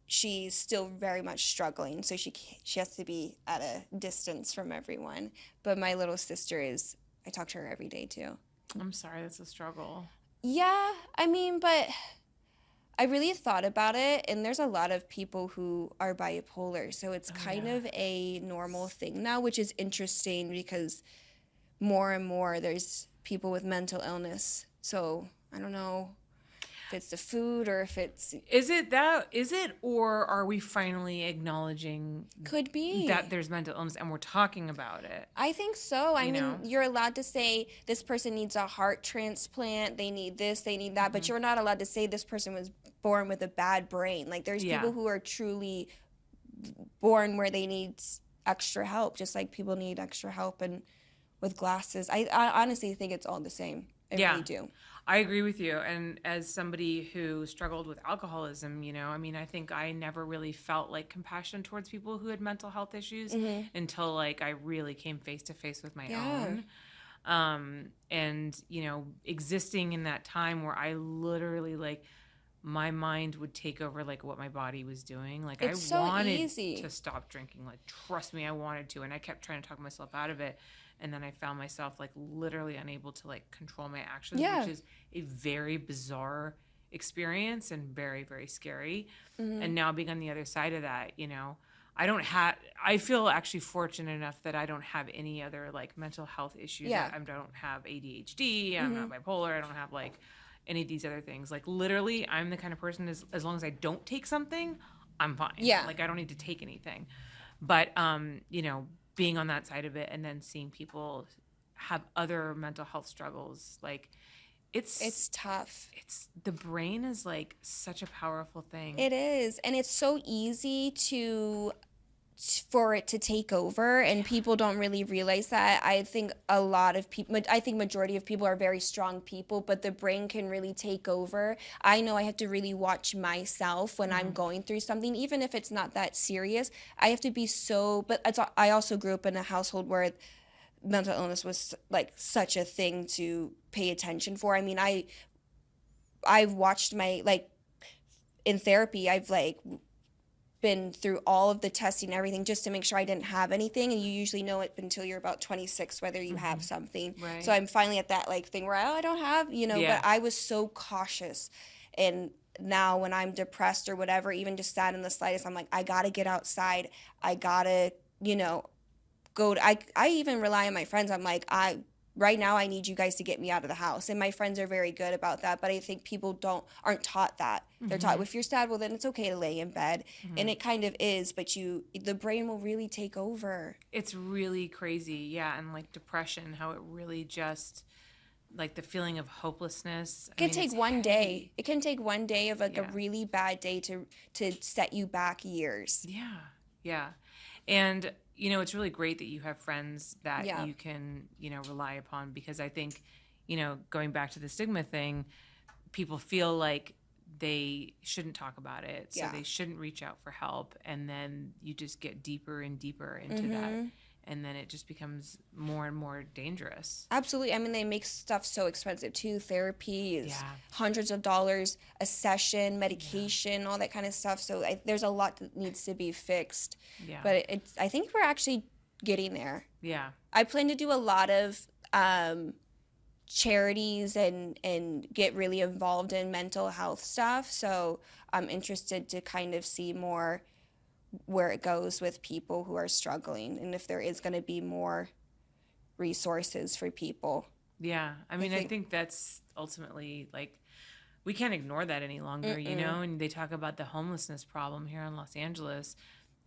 Speaker 2: she's still very much struggling. So she she has to be at a distance from everyone. But my little sister is. I talk to her every day too.
Speaker 1: I'm sorry, that's a struggle.
Speaker 2: Yeah, I mean, but I really thought about it, and there's a lot of people who are bipolar, so it's
Speaker 1: Oh,
Speaker 2: kind
Speaker 1: yeah.
Speaker 2: of a normal thing now, which is interesting because more and more there's people with mental illness. So I don't know if it's the food or if it's
Speaker 1: Is it that? Is it, or are we finally acknowledging
Speaker 2: could be
Speaker 1: that there's mental illness and we're talking about it?
Speaker 2: I think so. I
Speaker 1: You
Speaker 2: mean,
Speaker 1: know?
Speaker 2: you're allowed to say this person needs a heart transplant, they need this, they need that,
Speaker 1: Mm-hmm.
Speaker 2: but you're not allowed to say this person was born with a bad brain. Like there's
Speaker 1: Yeah.
Speaker 2: people who are truly born where they need extra help, just like people need extra help and with glasses. I, I honestly think it's all the same. I
Speaker 1: Yeah.
Speaker 2: really do.
Speaker 1: I agree with you. And as somebody who struggled with alcoholism, you know, I mean, I think I never really felt like compassion towards people who had mental health issues until like I really came face to face with my
Speaker 2: Yeah.
Speaker 1: own. Um, and, you know, existing in that time where I literally like my mind would take over like what my body was doing. Like
Speaker 2: It's
Speaker 1: I
Speaker 2: so
Speaker 1: wanted
Speaker 2: easy.
Speaker 1: to stop drinking. Like trust me, I wanted to. And I kept trying to talk myself out of it. And then I found myself like literally unable to like control my actions,
Speaker 2: Yeah.
Speaker 1: which is a very bizarre experience and very, very scary.
Speaker 2: Mm-hmm.
Speaker 1: And now being on the other side of that, you know, I don't have, I feel actually fortunate enough that I don't have any other like mental health issues.
Speaker 2: Yeah. Mm-hmm.
Speaker 1: I, I don't have ADHD. I'm not bipolar. I don't have like any of these other things. Like literally, I'm the kind of person as, as long as I don't take something, I'm fine.
Speaker 2: Yeah.
Speaker 1: Like I don't need to take anything. But, um, you know, being on that side of it and then seeing people have other mental health struggles, like it's,
Speaker 2: It's tough.
Speaker 1: it's the brain is like such a powerful thing.
Speaker 2: It is, and it's so easy to for it to take over and people don't really realize that. I think a lot of people i think majority of people are very strong people but the brain can really take over. I know i have to really watch myself when i'm mm-hmm. going through something even if it's not that serious. I have to be so but i also grew up in a household where mental illness was like such a thing to pay attention for. I mean i i've watched my like in therapy i've like been through all of the testing and everything just to make sure I didn't have anything and you usually know it until you're about 26 whether you have mm-hmm. something.
Speaker 1: Right.
Speaker 2: So I'm finally at that like thing where oh, I don't have, you know,
Speaker 1: Yeah.
Speaker 2: but I was so cautious and now when I'm depressed or whatever, even just sad in the slightest, I'm like I got to get outside. I got to, you know, go to, I I even rely on my friends. I'm like I right now I need you guys to get me out of the house. And my friends are very good about that, but I think people don't aren't taught that. They're taught mm-hmm. if you're sad, well then it's okay to lay in bed. Mm-hmm. And it kind of is, but you the brain will really take over.
Speaker 1: It's really crazy. Yeah. And like depression, how it really just, like the feeling of hopelessness.
Speaker 2: It can take one day. It can take one day of like
Speaker 1: Yeah.
Speaker 2: a really bad day to to set you back years.
Speaker 1: Yeah. Yeah. And, you know, it's really great that you have friends that
Speaker 2: Yeah.
Speaker 1: you can, you know, rely upon because I think, you know, going back to the stigma thing, people feel like they shouldn't talk about it. So
Speaker 2: Yeah.
Speaker 1: they shouldn't reach out for help. And then you just get deeper and deeper into that.
Speaker 2: Mm-hmm.
Speaker 1: And then it just becomes more and more dangerous.
Speaker 2: Absolutely. I mean, they make stuff so expensive too. Therapy is
Speaker 1: Yeah.
Speaker 2: hundreds of dollars a session, medication, all that kind of stuff. So I, there's a lot that needs to be fixed.
Speaker 1: Yeah.
Speaker 2: But it, it's I think we're actually getting there.
Speaker 1: yeah.
Speaker 2: I plan to do a lot of um, charities and and get really involved in mental health stuff. So I'm interested to kind of see more where it goes with people who are struggling and if there is going to be more resources for people.
Speaker 1: Yeah, I mean, I think,
Speaker 2: think-
Speaker 1: that's ultimately like we can't ignore that any longer, you know. And they talk about the homelessness problem here in Los Angeles.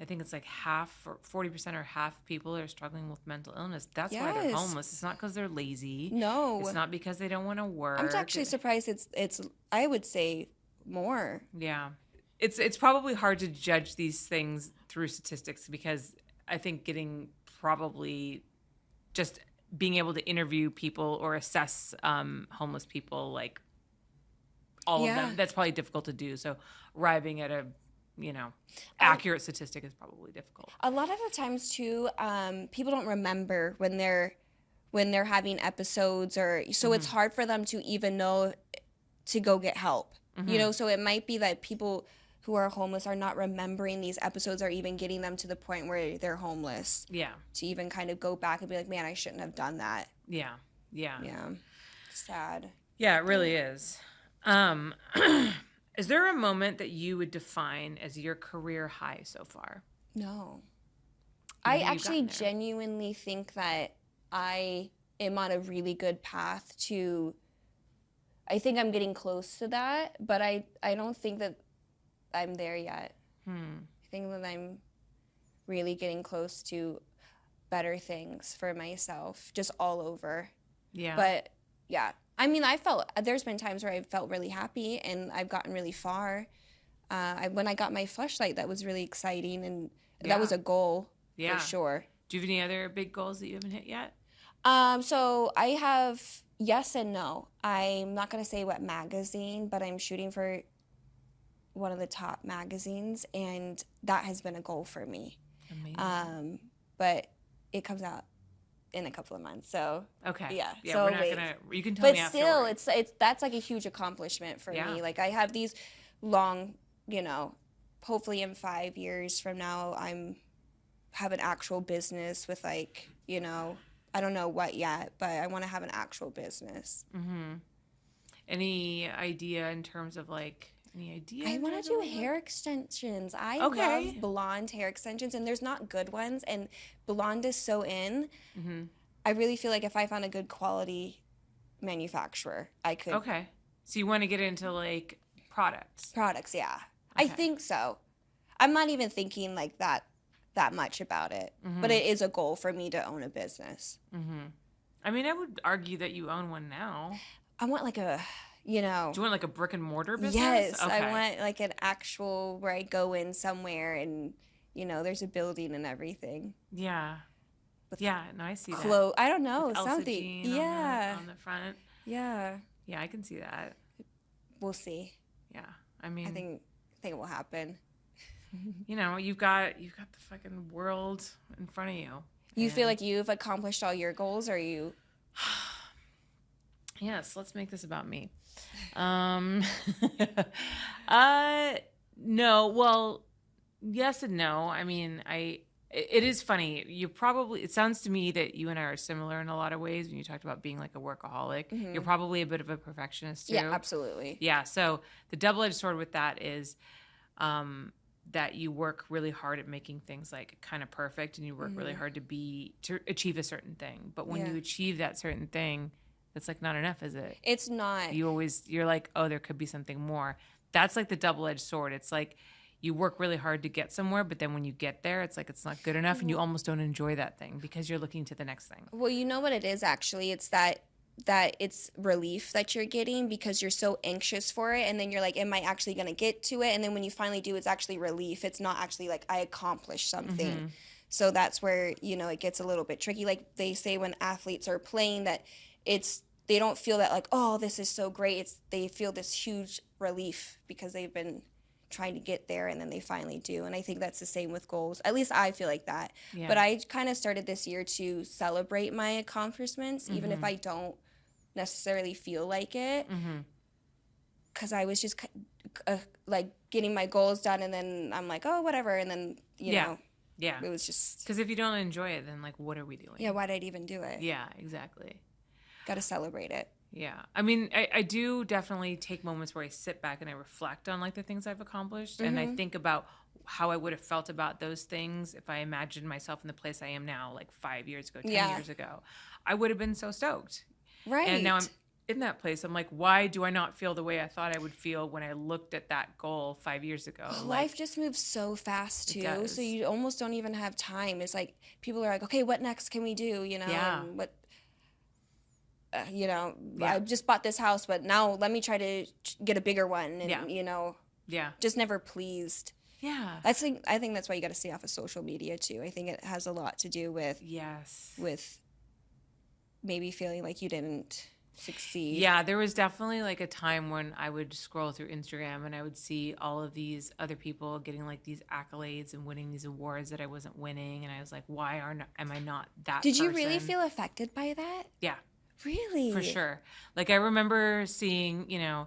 Speaker 1: I think it's like half or forty percent or half people are struggling with mental illness. That's why they're homeless. It's not because they're lazy.
Speaker 2: No.
Speaker 1: It's not because they don't want to work.
Speaker 2: I'm actually surprised it's it's I would say more.
Speaker 1: Yeah. It's it's probably hard to judge these things through statistics because I think getting probably just being able to interview people or assess um, homeless people like all of
Speaker 2: Yeah.
Speaker 1: them that's probably difficult to do. So arriving at a you know accurate statistic is probably difficult.
Speaker 2: A lot of the times too, um, people don't remember when they're when they're having episodes or so it's hard for them to even know to go get help. You know, so it might be that people who are homeless are not remembering these episodes or even getting them to the point where they're homeless
Speaker 1: Yeah.
Speaker 2: to even kind of go back and be like, man, I shouldn't have done that.
Speaker 1: Yeah. Yeah.
Speaker 2: Yeah. Sad.
Speaker 1: Yeah, it really is. Um, is there a moment that you would define as your career high so far?
Speaker 2: No. I actually genuinely think that I am on a really good path to I think I'm getting close to that, but I I don't think that I'm there yet.
Speaker 1: Hmm.
Speaker 2: I think that I'm really getting close to better things for myself just all over.
Speaker 1: Yeah.
Speaker 2: But yeah, I mean, I felt there's been times where I felt really happy and I've gotten really far. Uh, I, when I got my flashlight, that was really exciting, and that was a goal
Speaker 1: yeah.
Speaker 2: for sure.
Speaker 1: Do you have any other big goals that you haven't hit yet?
Speaker 2: Um, so I have yes and no. I'm not gonna say what magazine, but I'm shooting for one of the top magazines, and that has been a goal for me.
Speaker 1: Amazing.
Speaker 2: Um, but it comes out in a couple of months, so
Speaker 1: okay.
Speaker 2: yeah,
Speaker 1: Yeah.
Speaker 2: so
Speaker 1: we're not
Speaker 2: wait.
Speaker 1: gonna. You can tell
Speaker 2: but
Speaker 1: me
Speaker 2: still it's it's that's like a huge accomplishment for
Speaker 1: Yeah.
Speaker 2: me like i have these long you know hopefully in five years from now i'm have an actual business with like you know i don't know what yet but i want to have an actual business
Speaker 1: Mm-hmm. Any idea in terms of like any idea?
Speaker 2: i want to do hair extensions i
Speaker 1: Okay.
Speaker 2: love blonde hair extensions and there's not good ones and blonde is so in
Speaker 1: Mhm.
Speaker 2: i really feel like if i found a good quality manufacturer i could
Speaker 1: Okay. So you want to get into like products?
Speaker 2: products yeah i think so i'm not even thinking like that that much about it but it is a goal for me to own a business
Speaker 1: Mm-hmm. I mean, I would argue that you own one now.
Speaker 2: i want like a you know
Speaker 1: Do you want like a brick and mortar business?
Speaker 2: yes
Speaker 1: Okay.
Speaker 2: i want like an actual where i go in somewhere and you know there's a building and everything
Speaker 1: Yeah. Yeah. No, I see that.
Speaker 2: i don't know
Speaker 1: With
Speaker 2: something
Speaker 1: Jean on the-
Speaker 2: yeah
Speaker 1: On the, front.
Speaker 2: yeah
Speaker 1: Yeah, I can see that.
Speaker 2: we'll see
Speaker 1: Yeah. I mean,
Speaker 2: i think i think it will happen
Speaker 1: you know, you've got you've got the fucking world in front of you.
Speaker 2: you feel like you've accomplished all your goals or you
Speaker 1: Yes, let's make this about me. Um uh no, well, yes and no. I mean, I it is funny. You probably it sounds to me that you and I are similar in a lot of ways when you talked about being like a workaholic. You're probably a bit of a perfectionist too.
Speaker 2: yeah absolutely
Speaker 1: Yeah. So the double edged sword with that is, um, that you work really hard at making things like kind of perfect and you work really hard to be to achieve a certain thing. But when
Speaker 2: Mm-hmm. Yeah.
Speaker 1: you achieve that certain thing, it's like not enough, is it?
Speaker 2: It's not.
Speaker 1: You always you're like, "Oh, there could be something more." That's like the double-edged sword. It's like you work really hard to get somewhere, but then when you get there, it's like it's not good enough and you mm-hmm. almost don't enjoy that thing because you're looking to the next thing.
Speaker 2: Well, you know what it is actually? It's that that it's relief that you're getting because you're so anxious for it and then you're like am I actually going to get to it? And then when you finally do it's actually relief. It's not actually like I accomplished something. Mm-hmm. So that's where, you know, it gets a little bit tricky like they say when athletes are playing that it's they don't feel that like oh this is so great. It's they feel this huge relief because they've been trying to get there and then they finally do. And I think that's the same with goals. At least I feel like that.
Speaker 1: Yeah.
Speaker 2: But I kind of started this year to celebrate my accomplishments, even if I don't necessarily feel like it. Because I was just uh, like getting my goals done, and then I'm like, oh, whatever. And then, you
Speaker 1: Yeah.
Speaker 2: know,
Speaker 1: Yeah.
Speaker 2: it was just,
Speaker 1: Because if you don't enjoy it, then like, what are we doing?
Speaker 2: yeah, why did I even do it?
Speaker 1: Yeah, exactly.
Speaker 2: Got to celebrate it.
Speaker 1: Yeah. I mean, I, I do definitely take moments where I sit back and I reflect on like the things I've accomplished and
Speaker 2: Mm-hmm.
Speaker 1: I think about how I would have felt about those things if I imagined myself in the place I am now, like five years ago, 10
Speaker 2: Yeah.
Speaker 1: years ago. I would have been so stoked.
Speaker 2: Right.
Speaker 1: And now I'm in that place. I'm like, why do I not feel the way I thought I would feel when I looked at that goal five years ago? Like,
Speaker 2: Life just moves so fast too, so you almost don't even have time. It's like people are like, "Okay, what next can we do?" You know,
Speaker 1: Yeah.
Speaker 2: what, Uh, you know,
Speaker 1: Yeah.
Speaker 2: I just bought this house, but now let me try to get a bigger one, and
Speaker 1: Yeah.
Speaker 2: you know,
Speaker 1: yeah.
Speaker 2: just never pleased.
Speaker 1: Yeah.
Speaker 2: I think I think that's why you got to stay off of social media too. I think it has a lot to do with
Speaker 1: Yes.
Speaker 2: with maybe feeling like you didn't succeed.
Speaker 1: Yeah, there was definitely like a time when I would scroll through Instagram and I would see all of these other people getting like these accolades and winning these awards that I wasn't winning, and I was like, why are not, am I not that?
Speaker 2: Did you really feel affected by that?
Speaker 1: Yeah,
Speaker 2: Really?
Speaker 1: for sure. Like I remember seeing, you know,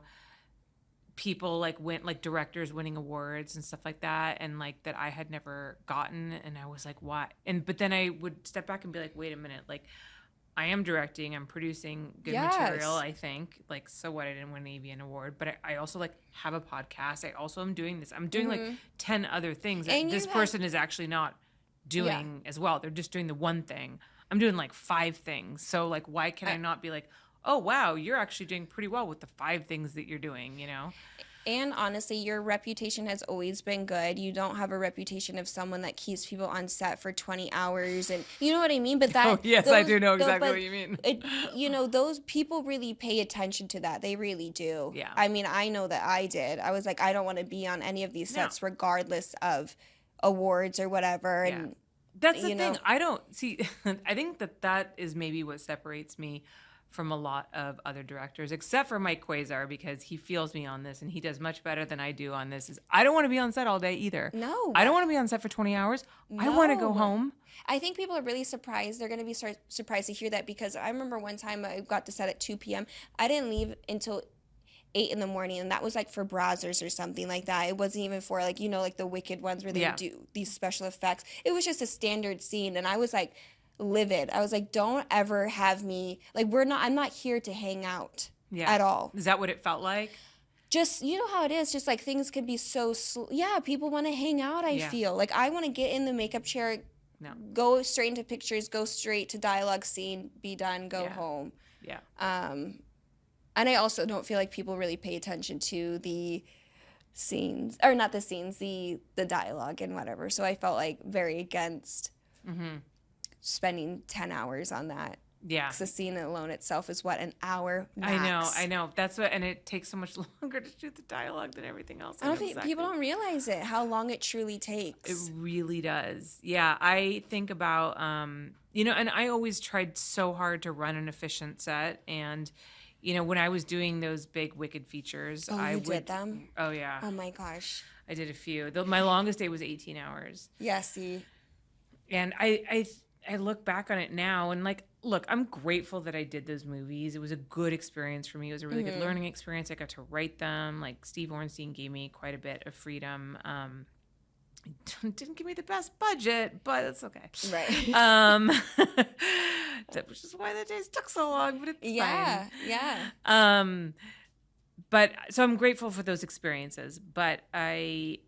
Speaker 1: people like went like directors winning awards and stuff like that and like that I had never gotten and I was like why? And but then I would step back and be like wait a minute like I am directing I'm producing good material I think. Like so what? I didn't win an AVN award but I, I also like have a podcast. I also am doing this. I'm doing like 10 other things
Speaker 2: Mm-hmm. And you
Speaker 1: this
Speaker 2: have-
Speaker 1: person is actually not doing as well. They're just doing the one thing I'm doing like five things so like why can I not be like oh wow you're actually doing pretty well with the five things that you're doing you know
Speaker 2: And honestly, your reputation has always been good. You don't have a reputation of someone that keeps people on set for 20 hours and you know what I mean? But that
Speaker 1: Oh, yes, I do know exactly
Speaker 2: but
Speaker 1: what you mean.
Speaker 2: It, you know, those people really pay attention to that. They really do.
Speaker 1: Yeah.
Speaker 2: I mean, I know that I did. I was like, I don't want to be on any of these
Speaker 1: No.
Speaker 2: sets regardless of awards or whatever.
Speaker 1: Yeah.
Speaker 2: And
Speaker 1: That's the thing. I don't see. I think that that is maybe what separates me from a lot of other directors, except for Mike Quasar, because he feels me on this and he does much better than I do on this. Is I don't want to be on set all day either.
Speaker 2: No.
Speaker 1: I don't want to be on set for twenty hours. I want to go home.
Speaker 2: I think people are really surprised. They're going to be sur- surprised to hear that because I remember one time I got to set at 2 p.m. I didn't leave until 8 in the morning, and that was like for Brazzers or something like that. It wasn't even for like, you know, like the wicked ones where they
Speaker 1: Yeah.
Speaker 2: do these special effects. It was just a standard scene, and I was like livid. I was like, don't ever have me, like, we're not, I'm not here to hang out
Speaker 1: Yeah.
Speaker 2: at all.
Speaker 1: Is that what it felt like?
Speaker 2: Just, you know how it is, just like things can be so, sl- yeah, people want to hang out, I
Speaker 1: Yeah.
Speaker 2: feel. Like, I want to get in the makeup chair,
Speaker 1: No.
Speaker 2: go straight into pictures, go straight to dialogue scene, be done, go
Speaker 1: Yeah.
Speaker 2: home.
Speaker 1: Yeah.
Speaker 2: Um, and I also don't feel like people really pay attention to the scenes, or not the scenes, the the dialogue and whatever. So I felt like very against
Speaker 1: Mm-hmm.
Speaker 2: spending ten hours on that.
Speaker 1: Yeah.
Speaker 2: 'Cause the scene alone itself is what an hour.
Speaker 1: I know. I know. That's what, and it takes so much longer to shoot the dialogue than everything else.
Speaker 2: I don't think
Speaker 1: exactly.
Speaker 2: people don't realize it how long it truly takes.
Speaker 1: It really does. Yeah, I think about um, you know, and I always tried so hard to run an efficient set and you know, when I was doing those big wicked features,
Speaker 2: oh,
Speaker 1: I
Speaker 2: you
Speaker 1: would
Speaker 2: did them.
Speaker 1: Oh yeah.
Speaker 2: Oh my gosh.
Speaker 1: I did a few. The, my longest day was 18 hours.
Speaker 2: Yeah. See.
Speaker 1: And I I I look back on it now and like look, I'm grateful that I did those movies. It was a good experience for me. It was a really
Speaker 2: Mm-hmm.
Speaker 1: good learning experience. I got to write them. Like Steve Orenstein gave me quite a bit of freedom. Um didn't give me the best budget, but it's okay.
Speaker 2: Right.
Speaker 1: Um which is why the days took so long, but it's
Speaker 2: yeah.
Speaker 1: fine.
Speaker 2: Yeah.
Speaker 1: Um, but so I'm grateful for those experiences. But I,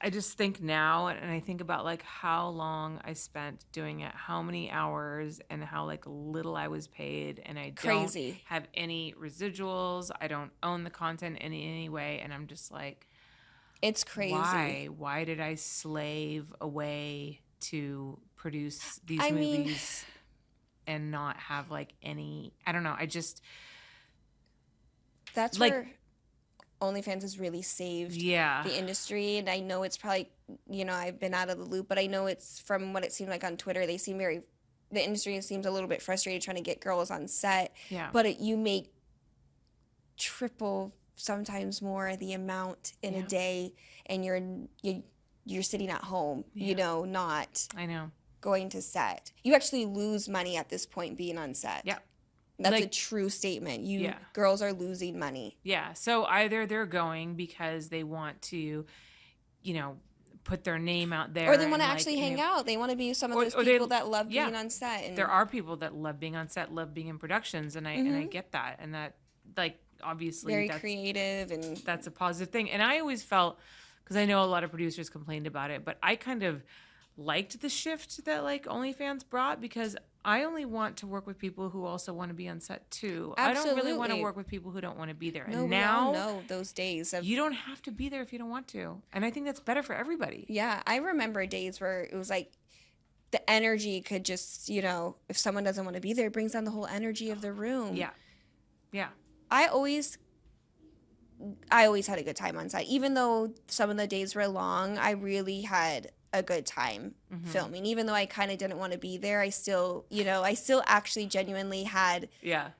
Speaker 1: I just think now and I think about like how long I spent doing it, how many hours and how like little I was paid and I
Speaker 2: Crazy.
Speaker 1: don't have any residuals. I don't own the content in any way and I'm just like
Speaker 2: It's crazy.
Speaker 1: why? Why did I slave away to produce these
Speaker 2: I mean-
Speaker 1: movies and not have like any I don't know. I just
Speaker 2: That's
Speaker 1: Like-
Speaker 2: where OnlyFans has really saved
Speaker 1: yeah.
Speaker 2: the industry. And I know it's probably, you know, I've been out of the loop, but I know it's from what it seemed like on Twitter. They seem very, the industry seems a little bit frustrated trying to get girls on set,
Speaker 1: yeah.
Speaker 2: but it, you make triple, sometimes more the amount in
Speaker 1: Yeah.
Speaker 2: a day, and you're you, you're sitting at home,
Speaker 1: Yeah.
Speaker 2: you know, not
Speaker 1: I know.
Speaker 2: going to set. You actually lose money at this point being on set.
Speaker 1: Yeah.
Speaker 2: That's a true statement. You
Speaker 1: Yeah.
Speaker 2: girls are losing money.
Speaker 1: Yeah. So either they're going because they want to, you know, put their name out there,
Speaker 2: Or they want to
Speaker 1: like,
Speaker 2: actually
Speaker 1: you
Speaker 2: hang out. They want to be some of
Speaker 1: Or-
Speaker 2: those
Speaker 1: or they-
Speaker 2: people that love being on set. And
Speaker 1: There are people that love being on set, love being in productions, and I and I
Speaker 2: Mhm.
Speaker 1: get that, and that like obviously
Speaker 2: very
Speaker 1: that's
Speaker 2: creative and
Speaker 1: that's a positive thing. And I always felt because I know a lot of producers complained about it, but I kind of liked the shift that like OnlyFans brought because I only want to work with people who also want to be on set too. Absolutely. I don't really want to work with people who don't want to be there.
Speaker 2: no,
Speaker 1: and now
Speaker 2: know those days of
Speaker 1: you don't have to be there if you don't want to. And I think that's better for everybody.
Speaker 2: yeah. I remember days where it was like the energy could just you know if someone doesn't want to be there, it brings down the whole energy of the room.
Speaker 1: Yeah. Yeah.
Speaker 2: I always I always had a good time on set. Even though some of the days were long, I really had a good time
Speaker 1: Mhm.
Speaker 2: filming. Even though I kind of didn't want to be there, I still, you know, I still actually genuinely had
Speaker 1: Yeah.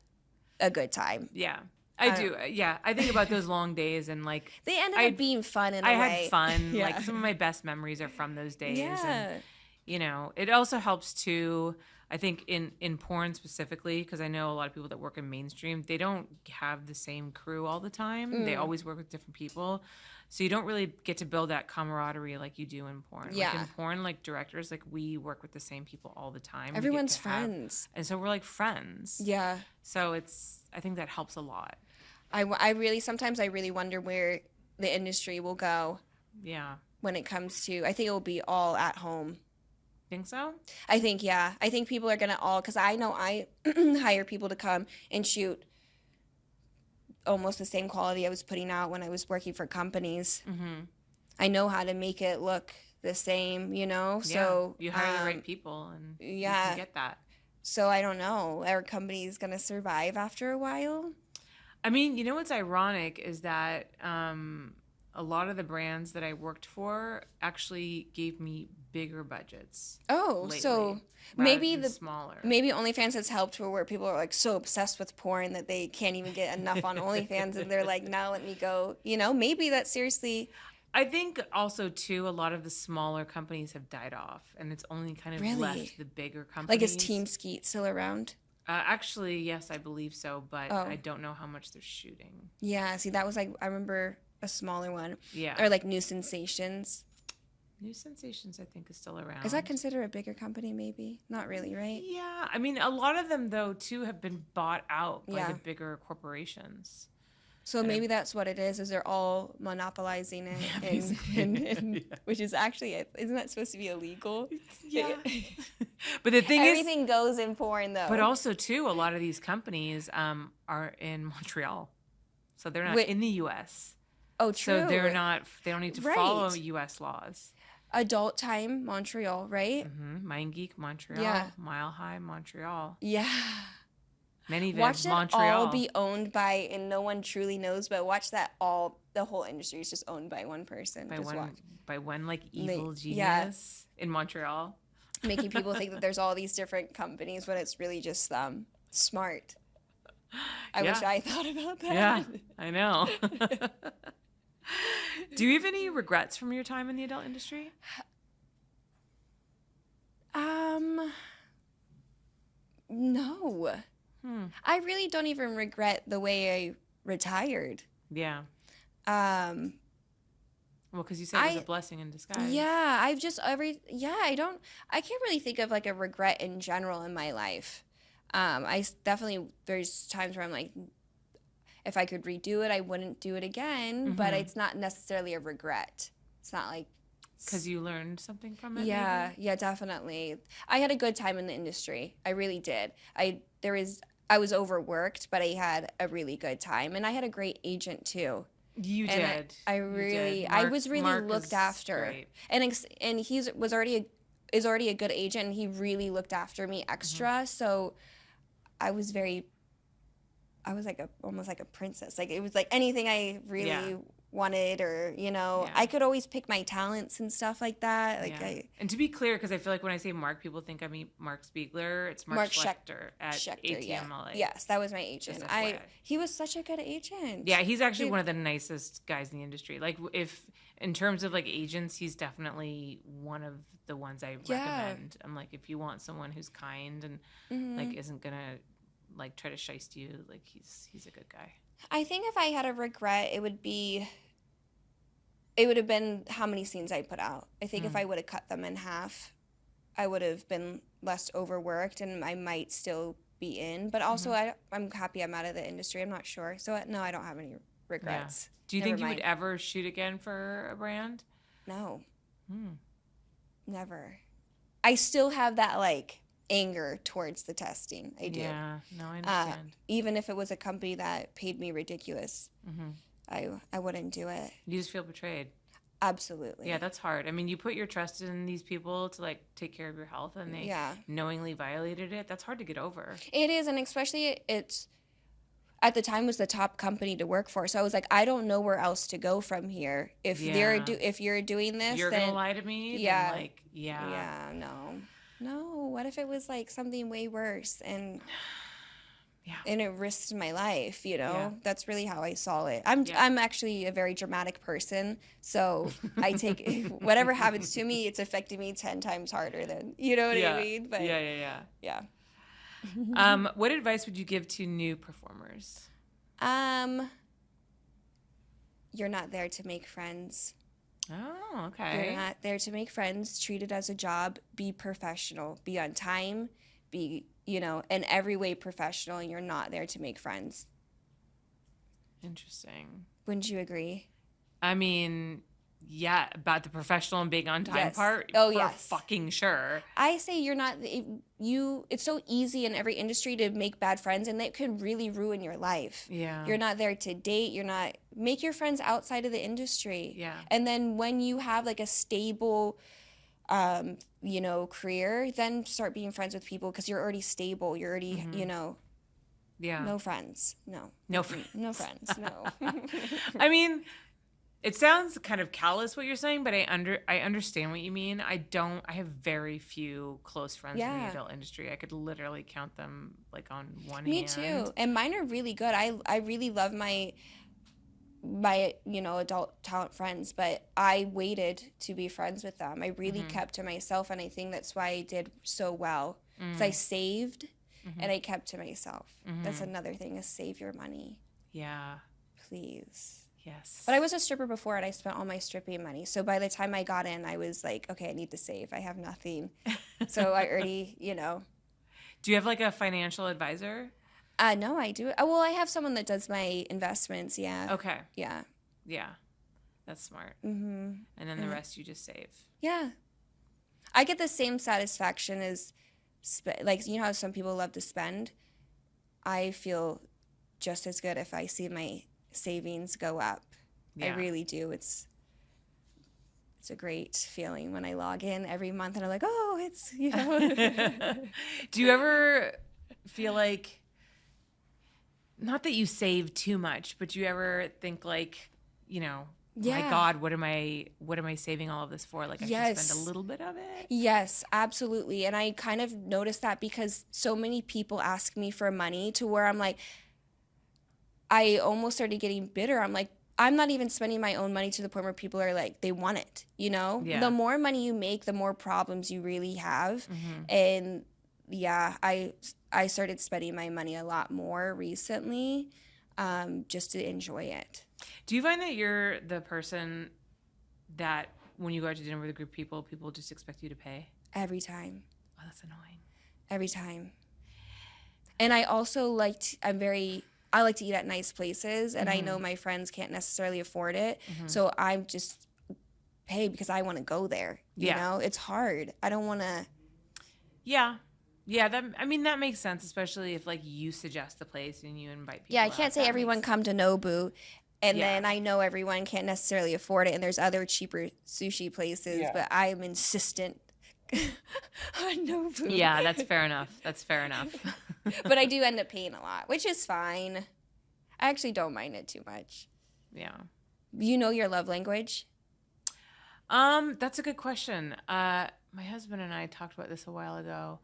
Speaker 2: a good time.
Speaker 1: Yeah. I
Speaker 2: I
Speaker 1: do. Yeah. I think about those long days and like
Speaker 2: They ended
Speaker 1: I-
Speaker 2: up being fun in a
Speaker 1: I
Speaker 2: way.
Speaker 1: I had fun.
Speaker 2: Yeah.
Speaker 1: Like some of my best memories are from those days. And
Speaker 2: Yeah.
Speaker 1: you know, it also helps to I think in in porn specifically because I know a lot of people that work in mainstream, they don't have the same crew all the time. They
Speaker 2: Mm.
Speaker 1: always work with different people. So you don't really get to build that camaraderie like you do in porn. Like
Speaker 2: Yeah.
Speaker 1: in porn, like directors, like we work with the same people all the time.
Speaker 2: Everyone's
Speaker 1: to have-
Speaker 2: friends.
Speaker 1: and so we're like friends.
Speaker 2: Yeah.
Speaker 1: So it's I think that helps a lot.
Speaker 2: I I really, sometimes I really wonder where the industry will go
Speaker 1: Yeah.
Speaker 2: when it comes to, I think it will be all at home.
Speaker 1: Think so?
Speaker 2: I think, yeah. I think people are going to all, because I know I hire people to come and shoot almost the same quality I was putting out when I was working for companies.
Speaker 1: Mm-hmm.
Speaker 2: I know how to make it look the same, you know? So,
Speaker 1: you hire the
Speaker 2: um,
Speaker 1: right people and you
Speaker 2: yeah.
Speaker 1: get that.
Speaker 2: So I don't know. Our company's going to survive after a while.
Speaker 1: I mean, you know what's ironic is that um, a lot of the brands that I worked for actually gave me bigger budgets.
Speaker 2: Oh,
Speaker 1: lately,
Speaker 2: so maybe the
Speaker 1: smaller.
Speaker 2: maybe OnlyFans has helped for where people are like so obsessed with porn that they can't even get enough on OnlyFans and they're like, now let me go. You know, maybe that seriously.
Speaker 1: I think also too a lot of the smaller companies have died off, and it's only kind of
Speaker 2: Really?
Speaker 1: left the bigger companies.
Speaker 2: Like, is Team Skeet still around?
Speaker 1: Uh, actually, yes, I believe so, but
Speaker 2: Oh.
Speaker 1: I don't know how much they're shooting.
Speaker 2: Yeah, see, that was like, I remember a smaller one.
Speaker 1: Yeah,
Speaker 2: Or like New Sensations.
Speaker 1: New Sensations, I think, is still around.
Speaker 2: Is that considered a bigger company, maybe? Not really, right?
Speaker 1: Yeah, I mean, a lot of them though too have been bought out by
Speaker 2: Yeah.
Speaker 1: the bigger corporations.
Speaker 2: So maybe that's what it is, is they're all monopolizing it.
Speaker 1: Yeah,
Speaker 2: and, and, and-
Speaker 1: Yeah.
Speaker 2: Which is actually, isn't that supposed to be illegal?
Speaker 1: Yeah, but the thing is,
Speaker 2: Everything goes in porn, though.
Speaker 1: but also too, a lot of these companies um, are in Montreal, so they're not
Speaker 2: Wait,
Speaker 1: in the U.S.
Speaker 2: oh, true.
Speaker 1: So they're not. They don't need to follow U.S. laws.
Speaker 2: Adult Time, Montreal, right?
Speaker 1: hmm Mind Geek Montreal,
Speaker 2: Yeah.
Speaker 1: Mile High Montreal,
Speaker 2: Yeah.
Speaker 1: Many
Speaker 2: Watch it
Speaker 1: Montreal.
Speaker 2: all be owned by, and no one truly knows, but watch that all, the whole industry is just owned by one person.
Speaker 1: by
Speaker 2: just
Speaker 1: one
Speaker 2: watch.
Speaker 1: by one like evil genius
Speaker 2: yeah.
Speaker 1: in Montreal.
Speaker 2: Making people think that there's all these different companies, but it's really just them. Smart. I wish I thought about that.
Speaker 1: Yeah, I know. Do you have any regrets from your time in the adult industry?
Speaker 2: Um, no.
Speaker 1: Hmm.
Speaker 2: I really don't even regret the way I retired.
Speaker 1: Yeah.
Speaker 2: Um,
Speaker 1: Well, because you said it was a blessing in disguise.
Speaker 2: Yeah, I've just every yeah, I don't I can't really think of like a regret in general in my life. Um, I definitely there's times where I'm like if I could redo it, I wouldn't do it again, but
Speaker 1: Mhm.
Speaker 2: it's not necessarily a regret. It's not like
Speaker 1: Because you learned something from it.
Speaker 2: yeah,
Speaker 1: maybe?
Speaker 2: yeah, definitely. I had a good time in the industry. I really did. I there was I was overworked, but I had a really good time, and I had a great agent too.
Speaker 1: You
Speaker 2: And I-
Speaker 1: did.
Speaker 2: I
Speaker 1: You did.
Speaker 2: really, I was really
Speaker 1: Mark
Speaker 2: looked after,
Speaker 1: great.
Speaker 2: and ex- and he's was already a, is already a good agent, and he really looked after me extra.
Speaker 1: Mm-hmm.
Speaker 2: So I was very, I was like a almost like a princess. Like it was like anything I really
Speaker 1: Yeah.
Speaker 2: wanted, or you know,
Speaker 1: Yeah.
Speaker 2: I could always pick my talents and stuff like that. Like
Speaker 1: Yeah.
Speaker 2: I.
Speaker 1: and to be clear, because I feel like when I say Mark, people think I mean Mark Spiegler. It's Mark,
Speaker 2: Mark
Speaker 1: at
Speaker 2: Schechter.
Speaker 1: ATMLA.
Speaker 2: Yes, that was my agent. I he was such a good agent.
Speaker 1: Yeah, he's actually
Speaker 2: Dude.
Speaker 1: one of the nicest guys in the industry. Like, if in terms of like agents, he's definitely one of the ones I recommend. I'm like, if you want someone who's kind and
Speaker 2: Mhm.
Speaker 1: like isn't gonna like try to shiest you, like he's he's a good guy.
Speaker 2: I think if I had a regret, it would be. It would have been how many scenes I put out. I think if
Speaker 1: Mm.
Speaker 2: I would have cut them in half, I would have been less overworked, and I might still be in. But also,
Speaker 1: Mm-hmm.
Speaker 2: I, I'm happy I'm out of the industry. I'm not sure, so no, I don't have any regrets.
Speaker 1: Do you
Speaker 2: Never
Speaker 1: think you would ever shoot again for a brand?
Speaker 2: No,
Speaker 1: Hmm.
Speaker 2: never. I still have that like anger towards the testing. I do.
Speaker 1: Yeah, no, I
Speaker 2: Uh,
Speaker 1: understand.
Speaker 2: even if it was a company that paid me ridiculous,
Speaker 1: hmm
Speaker 2: I I wouldn't do it.
Speaker 1: You just feel betrayed.
Speaker 2: Absolutely.
Speaker 1: Yeah, that's hard. I mean, you put your trust in these people to like take care of your health, and they
Speaker 2: yeah.
Speaker 1: knowingly violated it. That's hard to get over.
Speaker 2: It is, and especially it's at the time was the top company to work for. So I was like, I don't know where else to go from here. If they're do if you're doing this,
Speaker 1: You're
Speaker 2: then
Speaker 1: gonna lie to me?
Speaker 2: yeah.
Speaker 1: Like, yeah.
Speaker 2: yeah, no, no. What if it was like something way worse and
Speaker 1: Yeah.
Speaker 2: and it risked my life? You know,
Speaker 1: Yeah.
Speaker 2: that's really how I saw it. I'm
Speaker 1: Yeah.
Speaker 2: I'm actually a very dramatic person, so I take whatever happens to me, it's affecting me ten times harder than you know what
Speaker 1: yeah.
Speaker 2: I mean. But
Speaker 1: yeah, yeah,
Speaker 2: yeah.
Speaker 1: yeah. um, what advice would you give to new performers?
Speaker 2: Um, you're not there to make friends.
Speaker 1: Oh, okay.
Speaker 2: You're not there to make friends. Treat it as a job. Be professional. Be on time. Be, you know, in every way professional. And you're not there to make friends.
Speaker 1: Interesting.
Speaker 2: Wouldn't you agree?
Speaker 1: I mean, yeah, about the professional and being on time
Speaker 2: Yes.
Speaker 1: part.
Speaker 2: Oh, yes.
Speaker 1: fucking sure.
Speaker 2: I say you're not, it, you, it's so easy in every industry to make bad friends and that can really ruin your life.
Speaker 1: Yeah.
Speaker 2: You're not there to date. You're not, make your friends outside of the industry.
Speaker 1: yeah.
Speaker 2: And then when you have like a stable, um, you know, career, then start being friends with people because you're already stable. You're already,
Speaker 1: Mm-hmm.
Speaker 2: you know,
Speaker 1: Yeah.
Speaker 2: no friends. No,
Speaker 1: No friends.
Speaker 2: no friends. No.
Speaker 1: I mean, it sounds kind of callous what you're saying, but I under I understand what you mean. I don't. I have very few close friends in the adult industry. I could literally count them like on one hand.
Speaker 2: Me
Speaker 1: hand.
Speaker 2: too. And mine are really good. I I really love my my you know adult talent friends, but I waited to be friends with them. I really
Speaker 1: Mm-hmm.
Speaker 2: kept to myself, and I think that's why I did so well. Because
Speaker 1: Mm.
Speaker 2: I saved,
Speaker 1: Mm-hmm.
Speaker 2: and I kept to myself. That's another thing: is save your money,
Speaker 1: Yeah.
Speaker 2: please.
Speaker 1: Yes.
Speaker 2: But I was a stripper before, and I spent all my stripping money. So by the time I got in, I was like, okay, I need to save. I have nothing. so I already, you know.
Speaker 1: Do you have like a financial advisor?
Speaker 2: Uh, no, I do. Oh, well, I have someone that does my investments. Yeah.
Speaker 1: Okay.
Speaker 2: Yeah.
Speaker 1: Yeah. That's smart.
Speaker 2: Mm-hmm.
Speaker 1: And then the rest you just save.
Speaker 2: Yeah. I get the same satisfaction as, spe- like, you know how some people love to spend? I feel just as good if I see my savings go up. I really do. It's it's a great feeling when I log in every month and I'm like, oh, it's you know.
Speaker 1: Do you ever feel like not that you save too much, but do you ever think like, you know, my God, what am I what am I saving all of this for? Like I should spend a little bit of it.
Speaker 2: yes, absolutely. And I kind of noticed that because so many people ask me for money to where I'm like, I almost started getting bitter. I'm like, I'm not even spending my own money to the point where people are like, they want it. You know,
Speaker 1: Yeah.
Speaker 2: the more money you make, the more problems you really have.
Speaker 1: Mm-hmm.
Speaker 2: And yeah, I I started spending my money a lot more recently, um, just to enjoy it.
Speaker 1: Do you find that you're the person that when you go out to dinner with a group of people, people just expect you to pay?
Speaker 2: Every time,
Speaker 1: Oh, that's annoying.
Speaker 2: every time. And I also like to, I'm very I like to eat at nice places, and I know mm-hmm. my friends can't necessarily afford it, mm-hmm. so I'm just pay because I want to go there. You
Speaker 1: Yeah.
Speaker 2: know, it's hard. I don't want to.
Speaker 1: Yeah. Yeah, that I mean that makes sense, especially if like you suggest the place and you invite people.
Speaker 2: Yeah, I can't say
Speaker 1: That
Speaker 2: everyone
Speaker 1: makes-
Speaker 2: come to Nobu. And
Speaker 1: Yeah.
Speaker 2: then I know everyone can't necessarily afford it, and there's other cheaper sushi places,
Speaker 1: Yeah.
Speaker 2: but I am insistent Nobu.
Speaker 1: Yeah, that's fair enough. That's fair enough.
Speaker 2: but I do end up paying a lot, which is fine. I actually don't mind it too much.
Speaker 1: yeah.
Speaker 2: You know your love language?
Speaker 1: Um, that's a good question. Uh, my husband and I talked about this a while ago.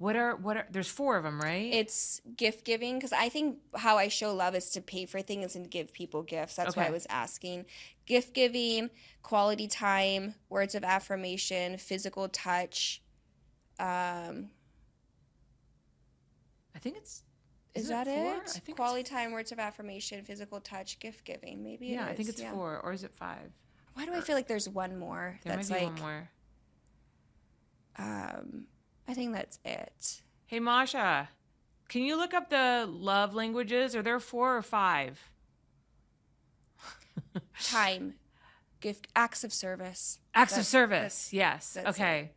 Speaker 1: What are what are? There's four of them, right?
Speaker 2: It's gift giving because I think how I show love is to pay for things and give people gifts. That's why I was asking. Gift giving, quality time, words of affirmation, physical touch. Um,
Speaker 1: I think it's.
Speaker 2: is,
Speaker 1: isn't
Speaker 2: that
Speaker 1: four?
Speaker 2: it?
Speaker 1: I think
Speaker 2: quality time, words of affirmation, physical touch, gift giving. Maybe.
Speaker 1: Yeah, I think it's
Speaker 2: yeah.
Speaker 1: four, or is it five?
Speaker 2: Why do I feel like there's one more?
Speaker 1: There
Speaker 2: that's
Speaker 1: might be
Speaker 2: like.
Speaker 1: one more.
Speaker 2: Um, I think that's it.
Speaker 1: Hey, Masha, can you look up the love languages? Are there four or five?
Speaker 2: Time, gift, acts of service.
Speaker 1: Acts of
Speaker 2: That's-
Speaker 1: service. Yes.
Speaker 2: that's it.
Speaker 1: okay.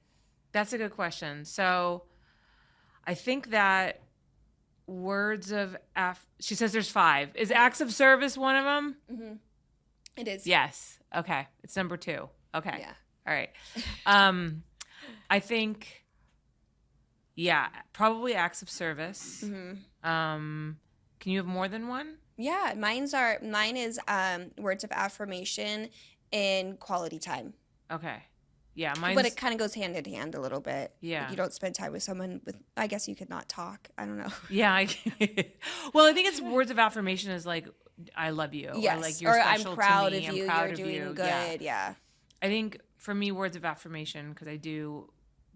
Speaker 1: That's a good question. So I think that words of aff she says there's five. Is acts of service one of them?
Speaker 2: Mm-hmm. It is.
Speaker 1: Yes. Okay. It's number 2. Okay.
Speaker 2: Yeah.
Speaker 1: All right. Um I think yeah, probably acts of service.
Speaker 2: Mm-hmm.
Speaker 1: Um can you have more than one?
Speaker 2: Yeah, mine's are mine is um words of affirmation and quality time.
Speaker 1: Okay. Yeah, mine's
Speaker 2: but it kind of goes hand in hand a little bit.
Speaker 1: Yeah.
Speaker 2: Like you don't spend time with someone with I guess you could not talk. I don't know.
Speaker 1: Yeah, I, well, I think it's words of affirmation is like I love you.
Speaker 2: yes.
Speaker 1: Or like you're
Speaker 2: or
Speaker 1: special
Speaker 2: I'm proud
Speaker 1: to me.
Speaker 2: of
Speaker 1: I'm
Speaker 2: you.
Speaker 1: proud
Speaker 2: You're
Speaker 1: of
Speaker 2: doing
Speaker 1: you.
Speaker 2: good.
Speaker 1: Yeah.
Speaker 2: Yeah.
Speaker 1: I think for me, words of affirmation because I do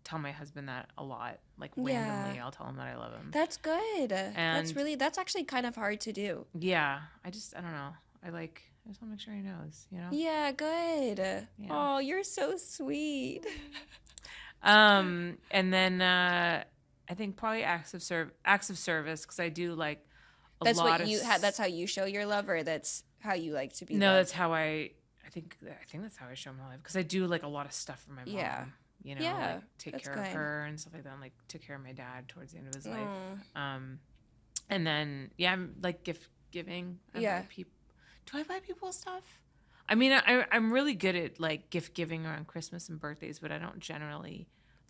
Speaker 1: tell my husband that a lot. Like
Speaker 2: Yeah.
Speaker 1: randomly, I'll tell him that I love him.
Speaker 2: That's good. that's really that's actually kind of hard to do.
Speaker 1: yeah, I just I don't know. I like I just want to make sure he knows. You know.
Speaker 2: Yeah, good. Oh, you're so sweet.
Speaker 1: Um, and then uh, I think probably acts of serv acts of service because I do like a
Speaker 2: That's
Speaker 1: lot
Speaker 2: what
Speaker 1: of
Speaker 2: you that's how you show your love or that's how you like to be
Speaker 1: No,
Speaker 2: loved?
Speaker 1: that's how I. I think I think that's how I show my love because I do like a lot of stuff for my mom.
Speaker 2: Yeah.
Speaker 1: You know,
Speaker 2: Yeah,
Speaker 1: like take care of her and stuff like that. And, like took care of my dad towards the end of his life.
Speaker 2: Mm.
Speaker 1: Um, and then yeah, I'm like gift giving. I
Speaker 2: Yeah.
Speaker 1: buy peop- do I buy people stuff? I mean, I, I'm really good at like gift giving around Christmas and birthdays, but I don't generally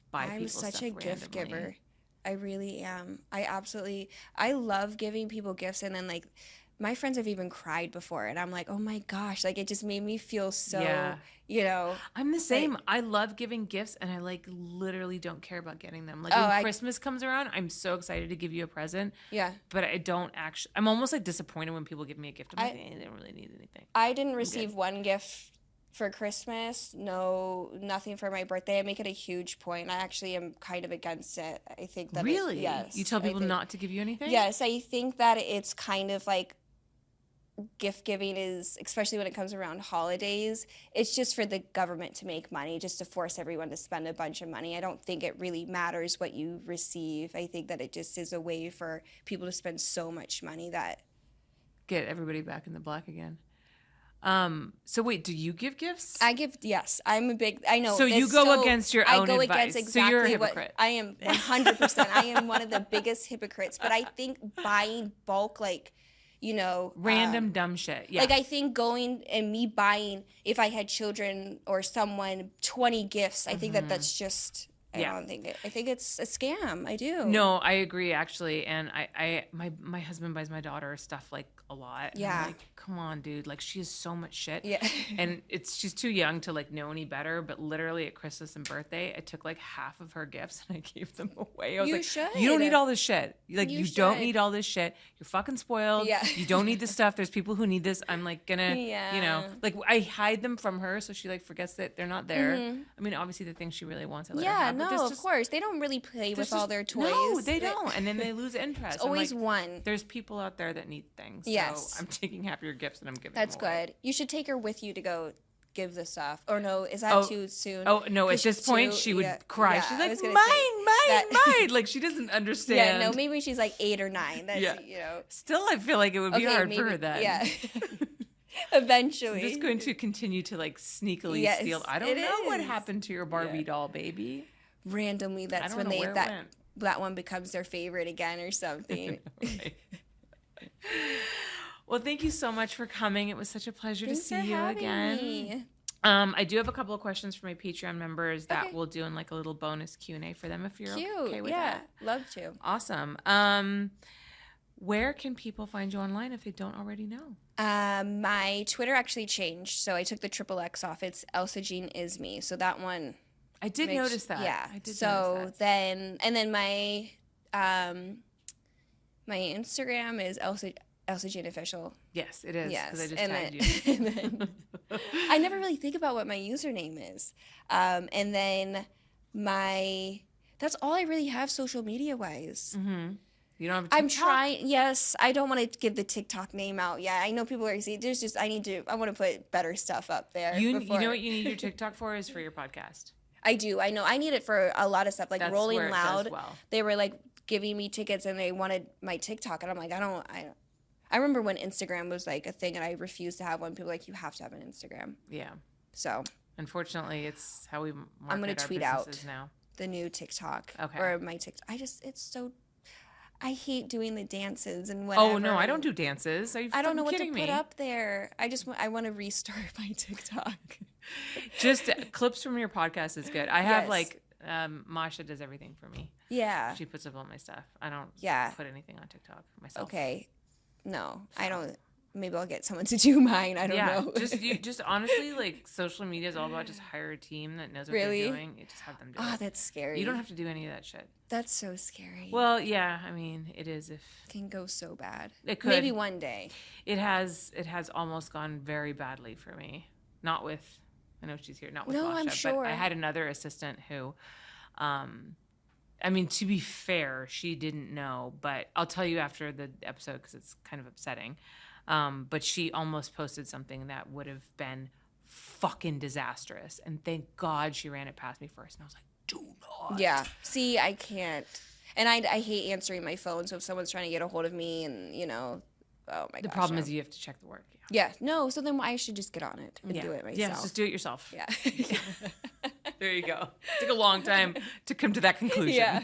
Speaker 1: buy
Speaker 2: I'm
Speaker 1: people
Speaker 2: such a gift
Speaker 1: randomly.
Speaker 2: giver. I really am. I absolutely I love giving people gifts and then like my friends have even cried before and I'm like, "Oh my gosh, like it just made me feel so,
Speaker 1: Yeah.
Speaker 2: you know,
Speaker 1: I'm the same. I love giving gifts, and I like literally don't care about getting them. Like
Speaker 2: Oh,
Speaker 1: when
Speaker 2: I-
Speaker 1: Christmas comes around, I'm so excited to give you a present,
Speaker 2: yeah.
Speaker 1: but I don't actually. I'm almost like disappointed when people give me a gift. I'm
Speaker 2: I-
Speaker 1: like, eh, they don't really need anything.
Speaker 2: I didn't receive one gift for Christmas. No, nothing for my birthday. I make it a huge point. I actually am kind of against it. I think that it-
Speaker 1: Really?
Speaker 2: yes.
Speaker 1: You tell people
Speaker 2: think-
Speaker 1: not to give you anything?
Speaker 2: Yes, I think that it's kind of like gift giving is especially when it comes around holidays it's just for the government to make money just to force everyone to spend a bunch of money i don't think it really matters what you receive i think that it just is a way for people to spend so much money that
Speaker 1: Get everybody back in the black again. Um. So wait, do you give gifts?
Speaker 2: i give yes i'm a big i know
Speaker 1: So you go against your
Speaker 2: i
Speaker 1: own
Speaker 2: go
Speaker 1: advice.
Speaker 2: against
Speaker 1: So you're a
Speaker 2: what
Speaker 1: hypocrite.
Speaker 2: i am 100% i am one of the biggest hypocrites but i think buying bulk like you know
Speaker 1: Random
Speaker 2: um,
Speaker 1: dumb shit. Yeah.
Speaker 2: Like I think going and me buying if I had children or someone 20 gifts, I think that that's just I
Speaker 1: Mm-hmm. Yeah.
Speaker 2: don't think it. I think it's a scam. I do.
Speaker 1: No, I agree actually, and I, I, my, my husband buys my daughter stuff like a lot.
Speaker 2: Yeah.
Speaker 1: Come on, dude. Like she is so much shit.
Speaker 2: Yeah.
Speaker 1: and it's she's too young to like know any better. But literally at Christmas and birthday, I took like half of her gifts and I gave them away. I was
Speaker 2: You
Speaker 1: like,
Speaker 2: should.
Speaker 1: you don't need all this shit. Like
Speaker 2: You
Speaker 1: you, don't need all this shit. You're fucking spoiled.
Speaker 2: Yeah.
Speaker 1: You don't need this stuff. There's people who need this. I'm like gonna, yeah. you know, like I hide them from her so she like forgets that they're not there. I mean, obviously the things she really wants, I let
Speaker 2: Mm-hmm. yeah,
Speaker 1: have,
Speaker 2: no,
Speaker 1: there's
Speaker 2: of course. They don't really play with all their toys.
Speaker 1: No, they don't, and then they lose interest.
Speaker 2: It's always
Speaker 1: like,
Speaker 2: one.
Speaker 1: There's people out there that need things.
Speaker 2: Yes.
Speaker 1: So I'm taking half your gifts and I'm giving.
Speaker 2: That's good. You should take her with you to go give the stuff. Or no, is that
Speaker 1: Oh,
Speaker 2: too soon?
Speaker 1: Oh no! at this point,
Speaker 2: too-
Speaker 1: she would
Speaker 2: yeah,
Speaker 1: cry.
Speaker 2: yeah,
Speaker 1: She's like, "Mine, mine,
Speaker 2: that-
Speaker 1: mine!" Like she doesn't understand.
Speaker 2: yeah, no, maybe she's like eight or nine. That's
Speaker 1: Yeah.
Speaker 2: you know.
Speaker 1: Still, I feel like it would be
Speaker 2: Okay,
Speaker 1: hard
Speaker 2: maybe,
Speaker 1: for her then.
Speaker 2: Yeah. Eventually.
Speaker 1: I'm just going to continue to like sneakily
Speaker 2: Yes,
Speaker 1: steal. I don't know what happened to your Barbie doll, baby.
Speaker 2: randomly
Speaker 1: I
Speaker 2: that's
Speaker 1: don't
Speaker 2: when they that
Speaker 1: went.
Speaker 2: that one becomes their favorite again or something.
Speaker 1: Well, thank you so much for coming. It was such a pleasure
Speaker 2: Thanks
Speaker 1: to see you again.
Speaker 2: me.
Speaker 1: Um, I do have a couple of questions for my Patreon members that
Speaker 2: Okay.
Speaker 1: we'll do in like a little bonus Q and A for them if you're
Speaker 2: Cute.
Speaker 1: okay with
Speaker 2: yeah,
Speaker 1: that.
Speaker 2: love to.
Speaker 1: Awesome. Um, where can people find you online if they don't already know?
Speaker 2: Um, my Twitter actually changed, so I took the triple X off. It's Elsa Jean is me. So that one.
Speaker 1: I did
Speaker 2: makes-
Speaker 1: notice that.
Speaker 2: Yeah.
Speaker 1: I did
Speaker 2: so
Speaker 1: notice that.
Speaker 2: So then, and then my, um, my Instagram is Elsa Elsa Jean official.
Speaker 1: Yes, it is. Because I
Speaker 2: Yes,
Speaker 1: just
Speaker 2: and
Speaker 1: tagged
Speaker 2: then-
Speaker 1: you.
Speaker 2: I never really think about what my username is. Um, and then my that's all I really have social media wise.
Speaker 1: hmm You don't have. A
Speaker 2: I'm trying. Yes, I don't want to give the TikTok name out. Yeah, I know people are saying there's just I need to. I want to put better stuff up there.
Speaker 1: You, you know what you need your TikTok for is for your podcast.
Speaker 2: I do. I know. I need it for a lot of stuff like
Speaker 1: That's
Speaker 2: Rolling
Speaker 1: where it does
Speaker 2: Loud.
Speaker 1: well.
Speaker 2: They were like giving me tickets and they wanted my TikTok, and I'm like, I don't. I. I remember when Instagram was like a thing, and I refused to have one. People were like you have to have an Instagram.
Speaker 1: Yeah.
Speaker 2: So
Speaker 1: Unfortunately, it's how we market
Speaker 2: I'm gonna tweet out.
Speaker 1: now.
Speaker 2: the new TikTok
Speaker 1: Okay.
Speaker 2: or my TikTok. I just it's so. I hate doing the dances and whatever.
Speaker 1: Oh no, I don't do dances. Are you
Speaker 2: I don't know what to
Speaker 1: kidding
Speaker 2: put up there. I just want. I want to restart my TikTok.
Speaker 1: Just uh, clips from your podcast is good. I have
Speaker 2: Yes.
Speaker 1: like um, Masha does everything for me.
Speaker 2: Yeah.
Speaker 1: She puts up all my stuff. I don't
Speaker 2: Yeah.
Speaker 1: put anything on TikTok myself.
Speaker 2: Okay. No, I don't. Maybe I'll get someone to do mine. I don't
Speaker 1: yeah,
Speaker 2: know.
Speaker 1: just you, just honestly, like social media is all about just hire a team that knows what
Speaker 2: Really?
Speaker 1: they're doing. You just have them do
Speaker 2: Ah,
Speaker 1: it.
Speaker 2: that's scary.
Speaker 1: You don't have to do any of that shit.
Speaker 2: That's so scary.
Speaker 1: Well, yeah, I mean, it is if
Speaker 2: it can go so bad.
Speaker 1: it could.
Speaker 2: Maybe one day.
Speaker 1: It has it has almost gone very badly for me. Not with I know she's here, not with
Speaker 2: No,
Speaker 1: Masha,
Speaker 2: I'm
Speaker 1: but
Speaker 2: sure.
Speaker 1: I had another assistant who um I mean to be fair, she didn't know, but I'll tell you after the episode cuz it's kind of upsetting. Um but she almost posted something that would have been fucking disastrous and thank God she ran it past me first and I was like, "Do not."
Speaker 2: Yeah. See, I can't. And I, I hate answering my phone. So if someone's trying to get a hold of me and, you know, oh my
Speaker 1: The
Speaker 2: gosh.
Speaker 1: problem
Speaker 2: no.
Speaker 1: is you have to check the work. Yeah.
Speaker 2: Yeah. No, so then I should just get on it and
Speaker 1: yeah.
Speaker 2: do it myself.
Speaker 1: Yes, just do it yourself.
Speaker 2: yeah.
Speaker 1: There you go. Took a long time to come to that conclusion.
Speaker 2: Yeah.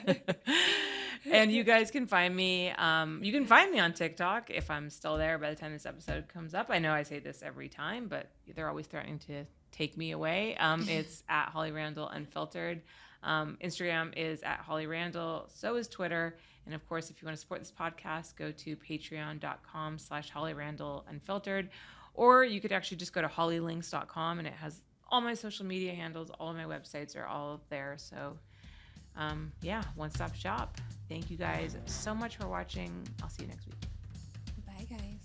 Speaker 1: and you guys can find me. Um, you can find me on TikTok if I'm still there by the time this episode comes up. I know I say this every time, but they're always threatening to take me away. Um, it's at Holly Randall Unfiltered. Um, Instagram is at Holly Randall. So is Twitter. And of course, if you want to support this podcast, go to patreon.com slash Holly Randall Unfiltered. Or you could actually just go to hollylinks.com and it has all my social media handles, all my websites are all there. So, um, yeah, one stop shop. Thank you guys so much for watching. I'll see you next week.
Speaker 2: Bye, guys.